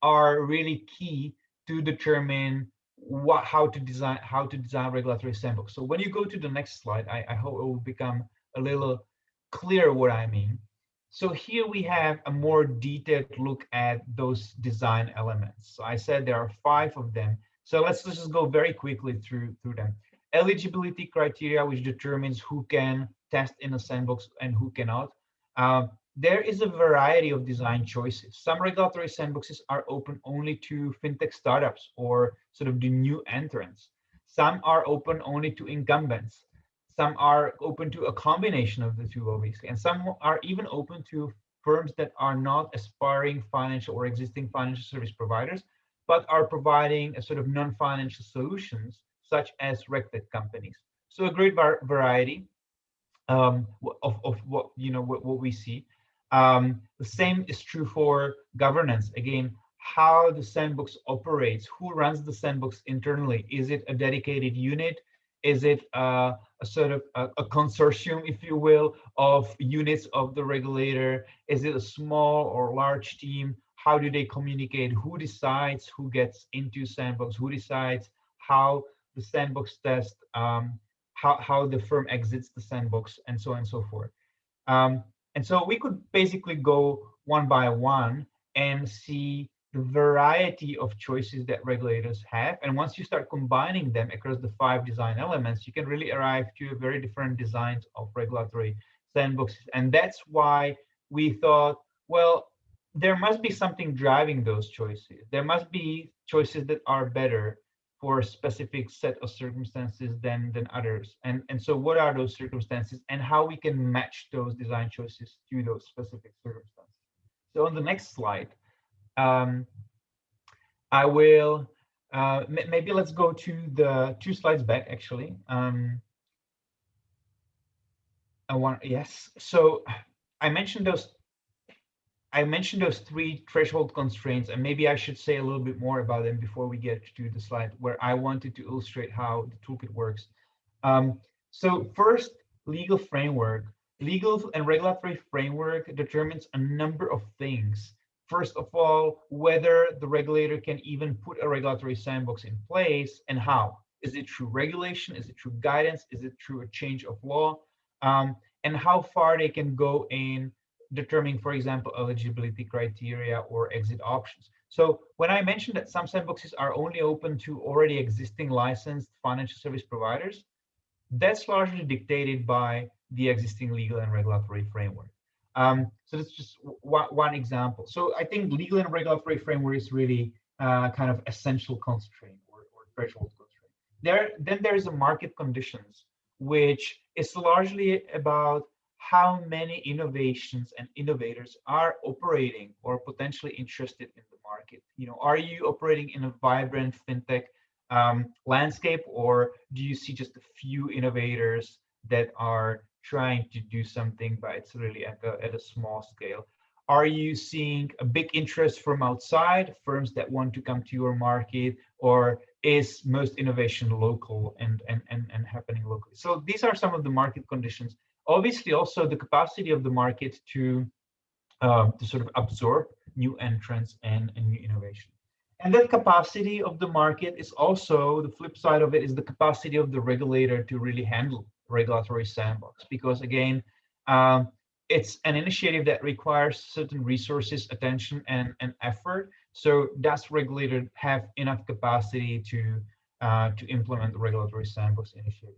are really key to determine what how to design how to design regulatory sandbox so when you go to the next slide i, I hope it will become a little clear what i mean so here we have a more detailed look at those design elements. So I said there are five of them. So let's, let's just go very quickly through, through them. Eligibility criteria, which determines who can test in a sandbox and who cannot. Uh, there is a variety of design choices. Some regulatory sandboxes are open only to fintech startups or sort of the new entrants. Some are open only to incumbents some are open to a combination of the two obviously and some are even open to firms that are not aspiring financial or existing financial service providers but are providing a sort of non-financial solutions such as regtech companies. So a great variety um, of, of what you know what, what we see. Um, the same is true for governance. Again how the sandbox operates who runs the sandbox internally. Is it a dedicated unit is it uh, a sort of a, a, consortium, if you will, of units of the regulator? Is it a small or large team? How do they communicate? Who decides who gets into sandbox? Who decides how the sandbox test, um, how, how the firm exits the sandbox, and so on and so forth. Um, and so we could basically go one by one and see variety of choices that regulators have. And once you start combining them across the five design elements, you can really arrive to very different designs of regulatory sandboxes. And that's why we thought, well, there must be something driving those choices. There must be choices that are better for a specific set of circumstances than than others. And, and so what are those circumstances and how we can match those design choices to those specific circumstances. So on the next slide, um, I will uh, maybe let's go to the two slides back actually. Um, I want yes. So I mentioned those. I mentioned those three threshold constraints, and maybe I should say a little bit more about them before we get to the slide where I wanted to illustrate how the toolkit works. Um, so first, legal framework. Legal and regulatory framework determines a number of things. First of all, whether the regulator can even put a regulatory sandbox in place and how. Is it through regulation? Is it through guidance? Is it through a change of law? Um, and how far they can go in determining, for example, eligibility criteria or exit options. So when I mentioned that some sandboxes are only open to already existing licensed financial service providers, that's largely dictated by the existing legal and regulatory framework. Um, so that's just one example. So I think legal and regulatory framework is really uh, kind of essential constraint or, or threshold constraint. There, then there is a market conditions, which is largely about how many innovations and innovators are operating or potentially interested in the market. You know, are you operating in a vibrant fintech um, landscape, or do you see just a few innovators that are trying to do something, but it's really at a, at a small scale? Are you seeing a big interest from outside firms that want to come to your market, or is most innovation local and, and, and, and happening locally? So these are some of the market conditions. Obviously, also the capacity of the market to uh, to sort of absorb new entrants and, and new innovation. And that capacity of the market is also the flip side of it is the capacity of the regulator to really handle regulatory sandbox. Because again, um, it's an initiative that requires certain resources, attention, and, and effort. So does regulator have enough capacity to uh, to implement the regulatory sandbox initiative?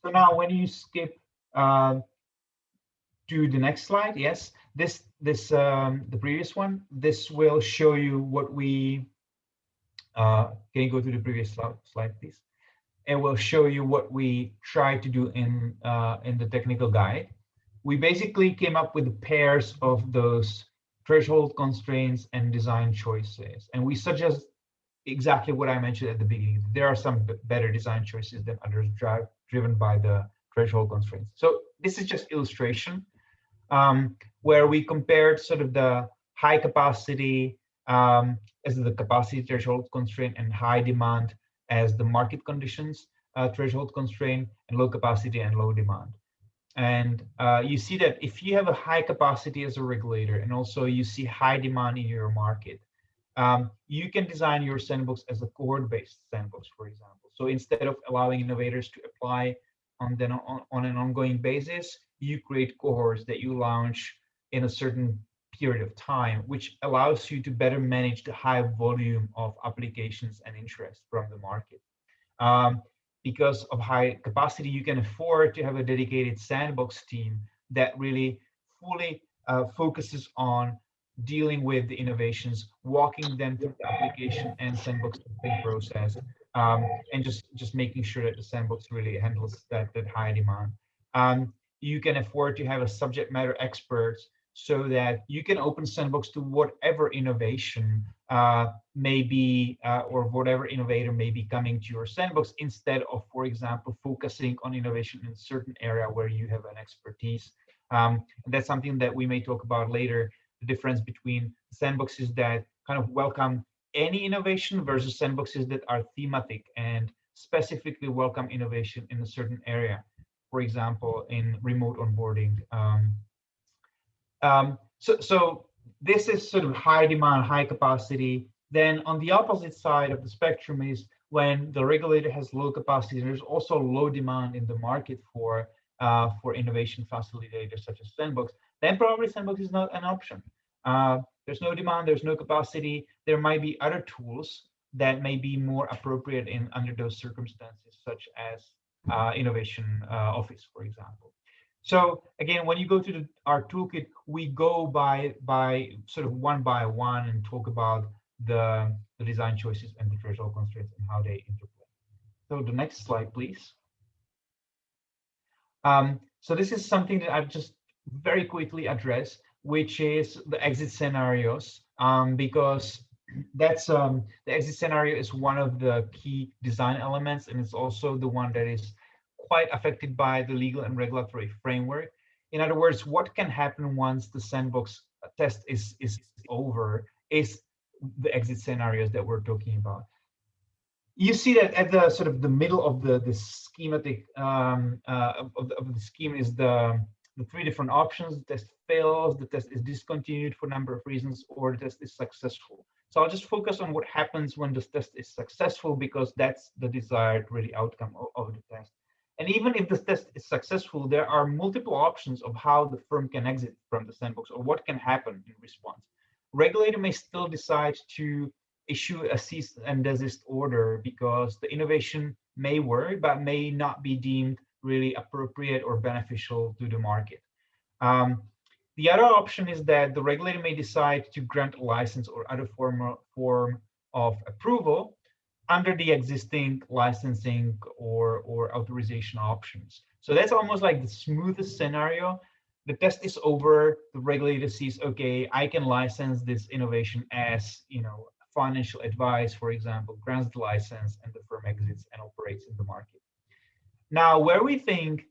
So now when you skip uh, to the next slide, yes, this this um, the previous one, this will show you what we uh, can you go to the previous slide, please? It will show you what we try to do in uh, in the technical guide. We basically came up with pairs of those threshold constraints and design choices, and we suggest exactly what I mentioned at the beginning. There are some better design choices than others drive, driven by the threshold constraints. So this is just illustration um, where we compared sort of the high capacity um, as the capacity threshold constraint and high demand as the market conditions uh, threshold constraint and low capacity and low demand. And uh, you see that if you have a high capacity as a regulator and also you see high demand in your market, um, you can design your sandbox as a cohort-based sandbox, for example. So instead of allowing innovators to apply on, the, on, on an ongoing basis, you create cohorts that you launch in a certain period of time, which allows you to better manage the high volume of applications and interest from the market. Um, because of high capacity, you can afford to have a dedicated sandbox team that really fully uh, focuses on dealing with the innovations, walking them through the application and sandbox process, um, and just just making sure that the sandbox really handles that that high demand. Um, you can afford to have a subject matter experts so that you can open sandbox to whatever innovation uh, may be uh, or whatever innovator may be coming to your sandbox instead of, for example, focusing on innovation in a certain area where you have an expertise. Um, that's something that we may talk about later, the difference between sandboxes that kind of welcome any innovation versus sandboxes that are thematic and specifically welcome innovation in a certain area. For example, in remote onboarding, um, um, so, so this is sort of high demand, high capacity. Then on the opposite side of the spectrum is when the regulator has low capacity, there's also low demand in the market for uh, for innovation facilitators such as Sandbox. Then probably Sandbox is not an option. Uh, there's no demand, there's no capacity. There might be other tools that may be more appropriate in under those circumstances, such as uh, innovation uh, office, for example. So again, when you go to the, our toolkit, we go by by sort of one by one and talk about the, the design choices and the threshold constraints and how they interplay. So the next slide, please. Um, so this is something that I've just very quickly addressed, which is the exit scenarios, um, because that's um, the exit scenario is one of the key design elements, and it's also the one that is quite affected by the legal and regulatory framework. In other words, what can happen once the sandbox test is is over is the exit scenarios that we're talking about. You see that at the sort of the middle of the the schematic um, uh, of, the, of the scheme is the the three different options. The test fails, the test is discontinued for a number of reasons, or the test is successful. So I'll just focus on what happens when this test is successful because that's the desired really outcome of, of the test. And even if the test is successful, there are multiple options of how the firm can exit from the sandbox or what can happen in response. Regulator may still decide to issue a cease and desist order because the innovation may work, but may not be deemed really appropriate or beneficial to the market. Um, the other option is that the regulator may decide to grant a license or other form, form of approval under the existing licensing or, or authorization options. So that's almost like the smoothest scenario. The test is over, the regulator sees, okay, I can license this innovation as, you know, financial advice, for example, grants the license and the firm exits and operates in the market. Now, where we think,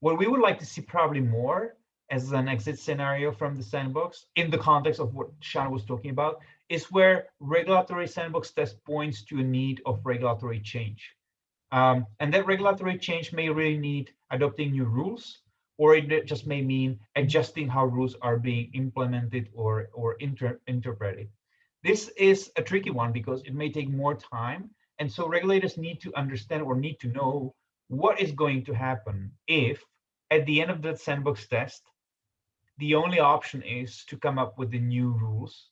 what we would like to see probably more as an exit scenario from the sandbox in the context of what Schan was talking about is where regulatory sandbox test points to a need of regulatory change. Um, and that regulatory change may really need adopting new rules, or it just may mean adjusting how rules are being implemented or, or inter interpreted. This is a tricky one because it may take more time. And so regulators need to understand or need to know what is going to happen if at the end of the sandbox test, the only option is to come up with the new rules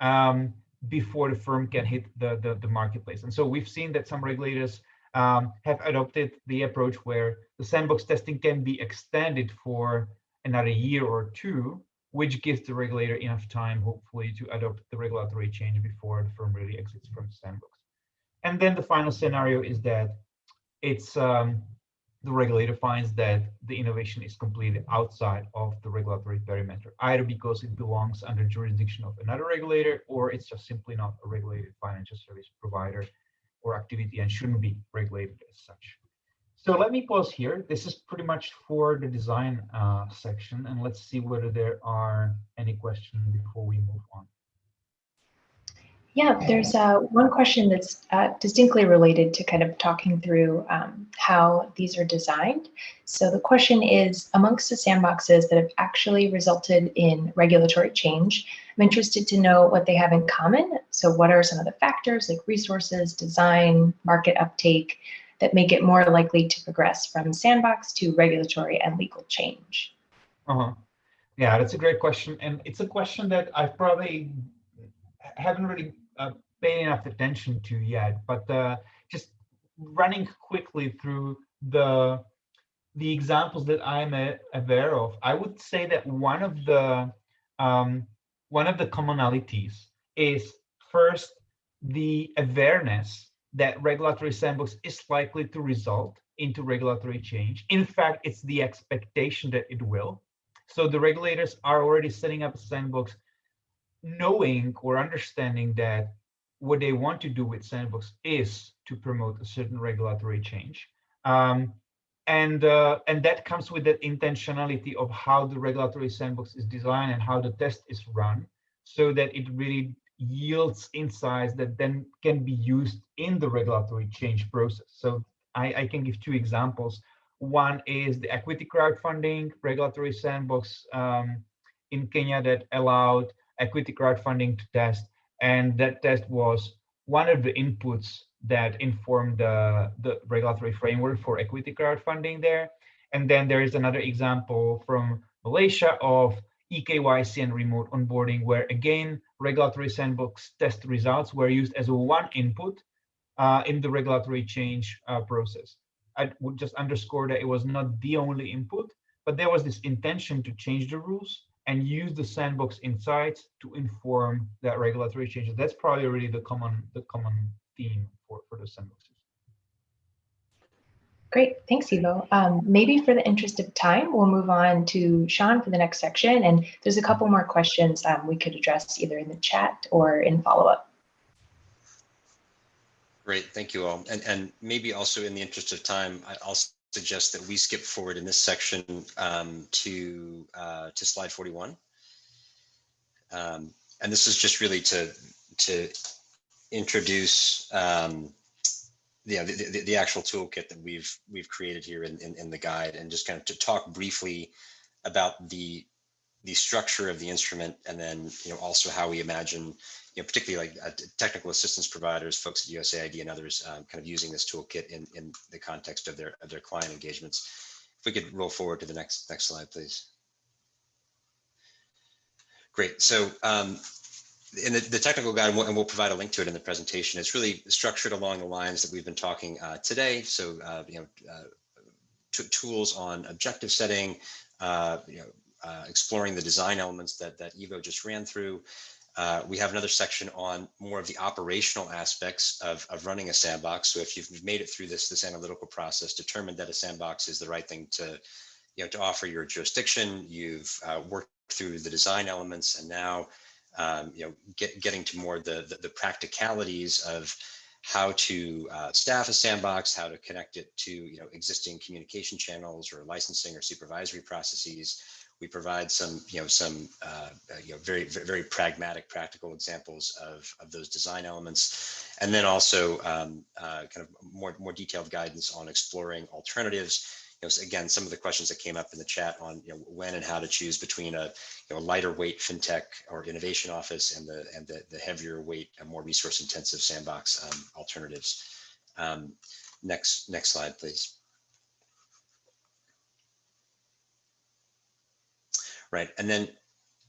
um, before the firm can hit the, the, the, marketplace. And so we've seen that some regulators um, have adopted the approach where the sandbox testing can be extended for another year or two, which gives the regulator enough time, hopefully, to adopt the regulatory change before the firm really exits from the sandbox. And then the final scenario is that it's um, the regulator finds that the innovation is completely outside of the regulatory perimeter, either because it belongs under jurisdiction of another regulator, or it's just simply not a regulated financial service provider or activity and shouldn't be regulated as such. So let me pause here. This is pretty much for the design uh, section, and let's see whether there are any questions before we move on. Yeah, there's uh, one question that's uh, distinctly related to kind of talking through um, how these are designed. So the question is, amongst the sandboxes that have actually resulted in regulatory change, I'm interested to know what they have in common. So what are some of the factors like resources, design, market uptake that make it more likely to progress from sandbox to regulatory and legal change? Uh-huh. Yeah, that's a great question. And it's a question that I've probably haven't really uh, paying enough attention to yet, but uh, just running quickly through the the examples that I'm a, aware of, I would say that one of the um, one of the commonalities is first the awareness that regulatory sandbox is likely to result into regulatory change. In fact, it's the expectation that it will. So the regulators are already setting up a sandbox knowing or understanding that what they want to do with Sandbox is to promote a certain regulatory change. Um, and uh, and that comes with that intentionality of how the regulatory sandbox is designed and how the test is run so that it really yields insights that then can be used in the regulatory change process. So I, I can give two examples. One is the equity crowdfunding regulatory sandbox um, in Kenya that allowed equity crowdfunding to test. And that test was one of the inputs that informed the, the regulatory framework for equity crowdfunding there. And then there is another example from Malaysia of eKYC and remote onboarding, where again, regulatory sandbox test results were used as one input uh, in the regulatory change uh, process. I would just underscore that it was not the only input, but there was this intention to change the rules and use the sandbox insights to inform that regulatory changes. That's probably really the common the common theme for, for the sandboxes. Great, thanks, Ivo. Um, maybe for the interest of time, we'll move on to Schan for the next section. And there's a couple more questions um, we could address either in the chat or in follow-up. Great, thank you all. And, and maybe also in the interest of time, I- I'll suggest that we skip forward in this section um, to, uh, to slide 41. Um, And this is just really to, to introduce um, the, the, the actual toolkit that we've, we've created here in, in, in the guide and just kind of to talk briefly about the, the structure of the instrument and then, you know, also how we imagine you know, particularly like uh, technical assistance providers, folks at USAID and others, um, kind of using this toolkit in, in the context of their of their client engagements. If we could roll forward to the next next slide, please. Great. So um, in the, the technical guide, and we'll, and we'll provide a link to it in the presentation, it's really structured along the lines that we've been talking uh, today. So, uh, you know, uh, tools on objective setting, uh, you know, uh, exploring the design elements that, that Ivo just ran through, uh, we have another section on more of the operational aspects of, of running a sandbox. So if you've made it through this, this analytical process, determined that a sandbox is the right thing to, you know, to offer your jurisdiction, you've uh, worked through the design elements and now, um, you know, get, getting to more the, the, the practicalities of how to uh, staff a sandbox, how to connect it to, you know, existing communication channels or licensing or supervisory processes, we provide some, you know, some, uh, uh you know, very, very pragmatic, practical examples of, of those design elements. And then also um, uh, kind of more, more detailed guidance on exploring alternatives. You know, again, some of the questions that came up in the chat on, you know, when and how to choose between a, you know, lighter weight fintech or innovation office and the, and the, the heavier weight and more resource intensive sandbox um, alternatives. Um, next, next slide, please. Right? And then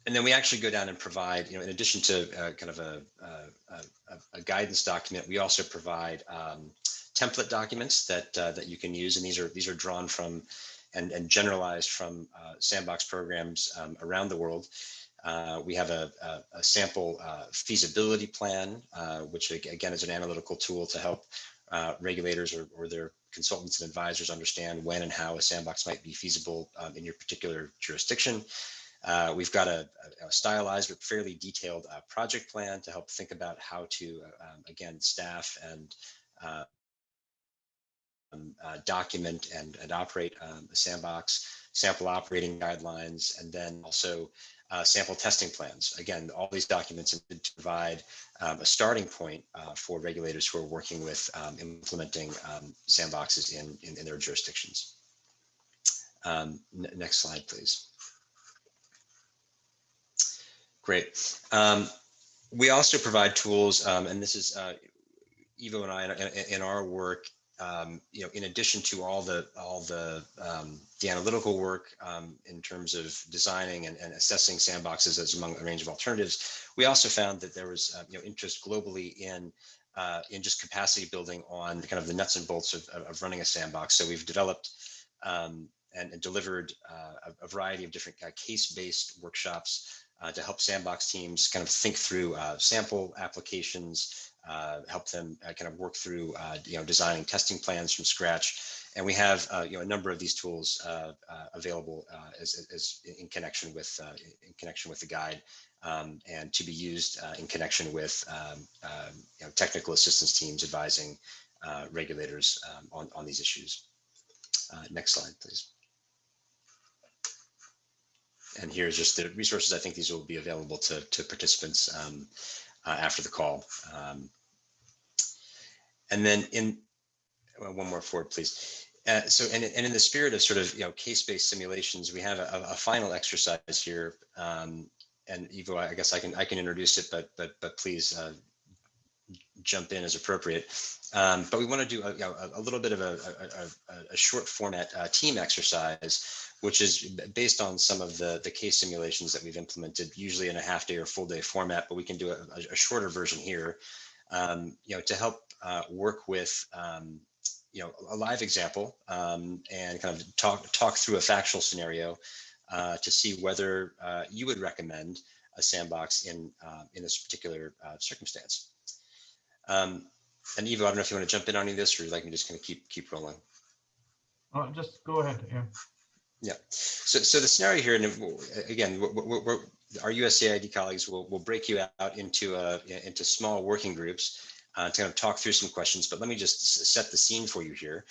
and then we actually go down and provide, you know, in addition to uh, kind of a, a, a, guidance document, we also provide um, template documents that uh, that you can use, and these are these are drawn from and, and generalized from uh, sandbox programs um, around the world. Uh, we have a, a, a sample uh, feasibility plan, uh, which again is an analytical tool to help regulators or, or their consultants and advisors understand when and how a sandbox might be feasible um, in your particular jurisdiction. Uh, we've got a, a, stylized but fairly detailed uh, project plan to help think about how to, uh, um, again, staff and um, uh, document and, and operate um, a sandbox, sample operating guidelines, and then also uh, sample testing plans. Again, all these documents to provide um, a starting point uh, for regulators who are working with um, implementing um, sandboxes in, in, in, their jurisdictions. Um, next slide, please. Great. Um, we also provide tools, um, and this is uh, Ivo and I in, in our work um, you know, in addition to all the all the um, the analytical work um, in terms of designing and, and, assessing sandboxes as among a range of alternatives, we also found that there was uh, you know interest globally in uh, in just capacity building on the kind of the nuts and bolts of, of running a sandbox. So we've developed um, and, and, delivered uh, a, a, variety of different uh, case-based workshops uh, to help sandbox teams kind of think through uh, sample applications, uh, help them uh, kind of work through, uh, you know, designing testing plans from scratch. And we have, uh, you know, a number of these tools available as, as in connection with in connection with the guide um, and to be used in connection with, um, um, you know, technical assistance teams advising regulators um, on, on these issues. next slide, please. And here's just the resources. I think these will be available to, to participants um, uh, after the call. Um, and then in well, one more forward, please. Uh, so, and, and in the spirit of sort of, you know, case-based simulations, we have a, a final exercise here. Um, and Ivo, I guess I can I can introduce it, but but but please uh, jump in as appropriate. Um, but we want to do a, know, a, little bit of a, a, a short format uh, team exercise, which is based on some of the, the case simulations that we've implemented, usually in a half day or full day format, but we can do a, shorter version here, um, you know, to help uh, work with, um, you know, a live example um, and kind of talk talk through a factual scenario uh, to see whether uh, you would recommend a sandbox in uh, in this particular uh, circumstance. Um, and Ivo, I don't know if you want to jump in on any of this or you like me just kind of keep keep rolling. Oh, just go ahead. Yeah. Yeah. So, so the scenario here, and again, we're, we're, our USAID colleagues will, will break you out into uh, into small working groups uh, to kind of talk through some questions, but let me just set the scene for you here.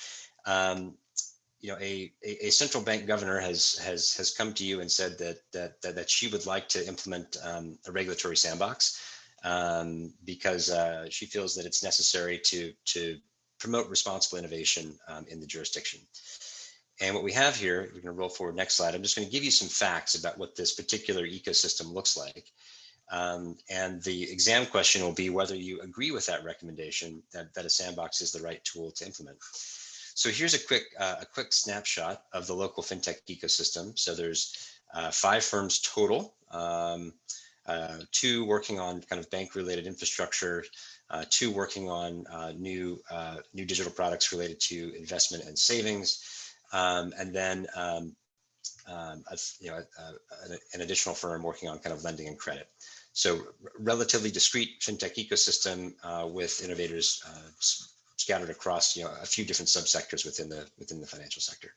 Um, you know, a, a, a, central bank governor has has has come to you and said that that that, that she would like to implement um, a regulatory sandbox um, because uh, she feels that it's necessary to to promote responsible innovation um, in the jurisdiction. And what we have here, we're going to roll forward next slide. I'm just going to give you some facts about what this particular ecosystem looks like. Um, and the exam question will be whether you agree with that recommendation that, that a sandbox is the right tool to implement. So here's a quick uh, a quick snapshot of the local fintech ecosystem. So there's uh, five firms total, um, uh, two working on kind of bank related infrastructure, uh, two working on uh, new uh, new digital products related to investment and savings, um, and then um, um, a, you know a, a, an additional firm working on kind of lending and credit. So relatively discrete fintech ecosystem uh, with innovators uh, scattered across you know a few different subsectors within the within the financial sector.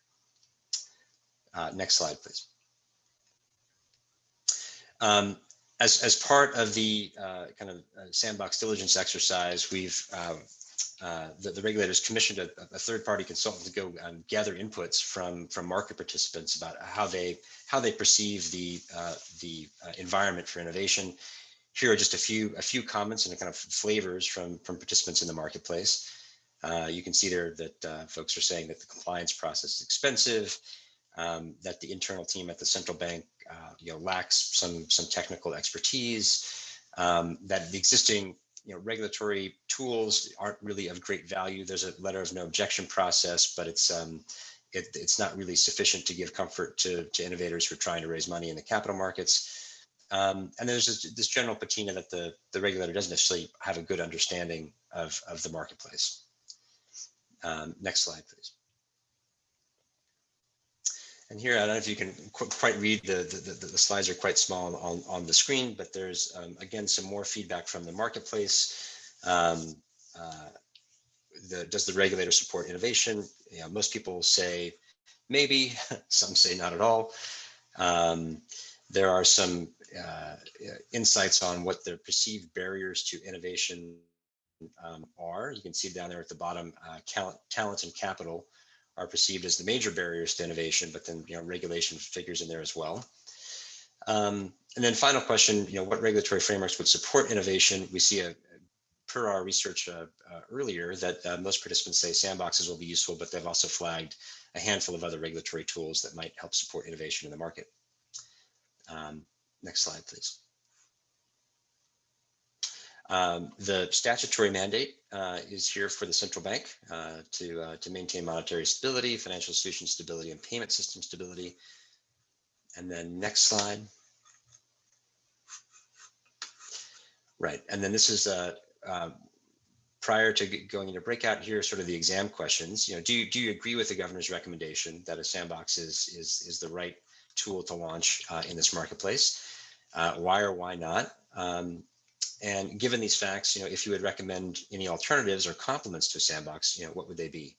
Uh, next slide, please. Um, as, as part of the uh, kind of uh, sandbox diligence exercise, we've uh, the, the, regulators commissioned a, a, third party consultant to go um, gather inputs from from market participants about how they how they perceive the uh, the uh, environment for innovation. Here are just a few a few comments and kind of flavors from from participants in the marketplace. Uh, you can see there that uh, folks are saying that the compliance process is expensive, um, that the internal team at the central bank uh, you know lacks some some technical expertise, um, that the existing you know, regulatory tools aren't really of great value. There's a letter of no objection process, but it's um, it, it's not really sufficient to give comfort to, to innovators who are trying to raise money in the capital markets. Um, and there's this, this, general patina that the, the regulator doesn't necessarily have a good understanding of, of the marketplace. Um, next slide, please. And here, I don't know if you can qu quite read, the, the, the, the, slides are quite small on, on the screen, but there's, um, again, some more feedback from the marketplace. Um, uh, the, does the regulator support innovation? Most people say maybe, some say not at all. Um, there are some uh, insights on what the perceived barriers to innovation um, are. You can see down there at the bottom, uh, talent, talent and capital are perceived as the major barriers to innovation, but then you know regulation figures in there as well. Um, and then final question, you know, what regulatory frameworks would support innovation? We see a per our research uh, uh, earlier that uh, most participants say sandboxes will be useful, but they've also flagged a handful of other regulatory tools that might help support innovation in the market. Um, next slide, please. Um, the statutory mandate uh, is here for the central bank uh, to, uh, to maintain monetary stability, financial institution stability, and payment system stability. And then next slide. Right, and then this is uh, uh, prior to going into breakout here, sort of the exam questions. You know, do you do you agree with the governor's recommendation that a sandbox is is is the right tool to launch uh, in this marketplace? why or why not? Um, and given these facts, you know, if you would recommend any alternatives or complements to a sandbox, you know, what would they be?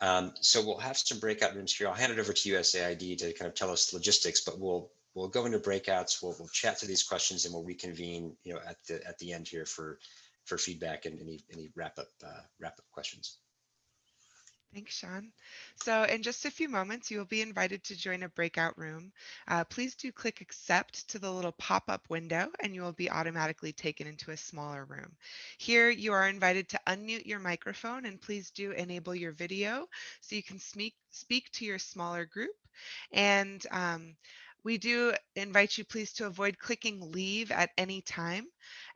Um, so we'll have some breakout rooms here. I'll hand it over to USAID to kind of tell us logistics, but we'll we'll go into breakouts. We'll we'll chat to these questions and we'll reconvene, you know, at the at the end here for for feedback and any any wrap up uh, wrap up questions. Thanks, Schan. So in just a few moments, you will be invited to join a breakout room. Uh, please do click accept to the little pop-up window and you will be automatically taken into a smaller room. Here you are invited to unmute your microphone and please do enable your video so you can speak, speak to your smaller group. And um, we do invite you please to avoid clicking leave at any time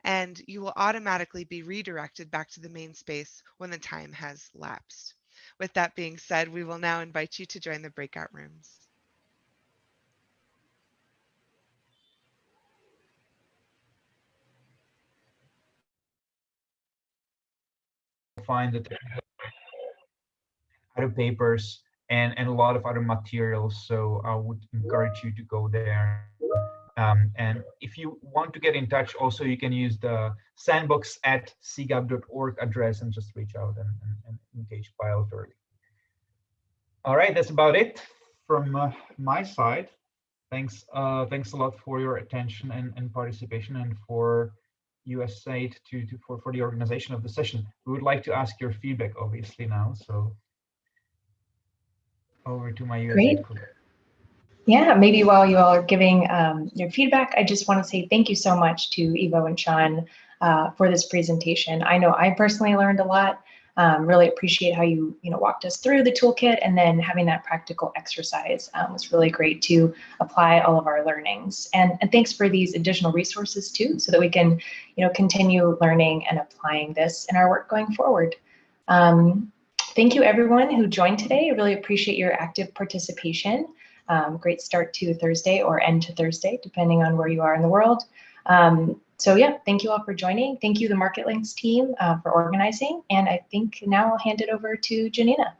and you will automatically be redirected back to the main space when the time has lapsed. With that being said, we will now invite you to join the breakout rooms. Find that other papers and, and a lot of other materials. So I would encourage you to go there um, and if you want to get in touch, also you can use the sandbox at cgap.org address and just reach out and, and, and engage bilaterally. All right, that's about it from uh, my side. Thanks, uh, thanks a lot for your attention and, and participation and for USAID to, to for, for the organization of the session. We would like to ask your feedback, obviously, now. So over to my USAID Great. colleague. Yeah, maybe while you all are giving um, your feedback, I just want to say thank you so much to Ivo and Schan uh, for this presentation. I know I personally learned a lot. Um, really appreciate how you you know walked us through the toolkit and then having that practical exercise um, was really great to apply all of our learnings. And, and thanks for these additional resources too, so that we can you know continue learning and applying this in our work going forward. Um, thank you everyone who joined today. I really appreciate your active participation. Um, great start to Thursday or end to Thursday, depending on where you are in the world. Um, so yeah, thank you all for joining. Thank you, the Market Links team, uh, for organizing. And I think now I'll hand it over to Janina.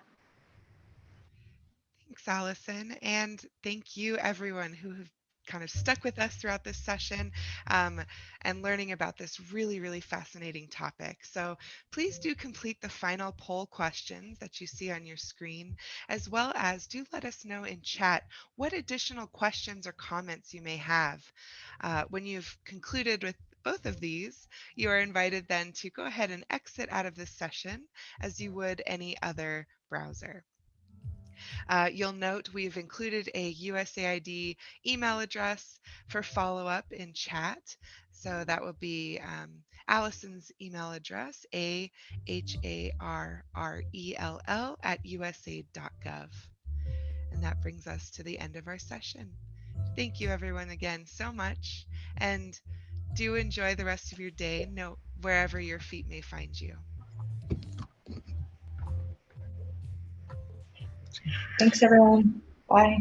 Thanks, Allison. And thank you, everyone who have kind of stuck with us throughout this session um, and learning about this really, really fascinating topic. So please do complete the final poll questions that you see on your screen, as well as do let us know in chat what additional questions or comments you may have. Uh, when you've concluded with both of these, you are invited then to go ahead and exit out of this session as you would any other browser. Uh, you'll note we've included a USAID email address for follow-up in chat. So that will be um, Allison's email address, A-H-A-R-R-E-L-L at usaid.gov. And that brings us to the end of our session. Thank you everyone again so much. And do enjoy the rest of your day, no, wherever your feet may find you. Thanks, everyone. Bye.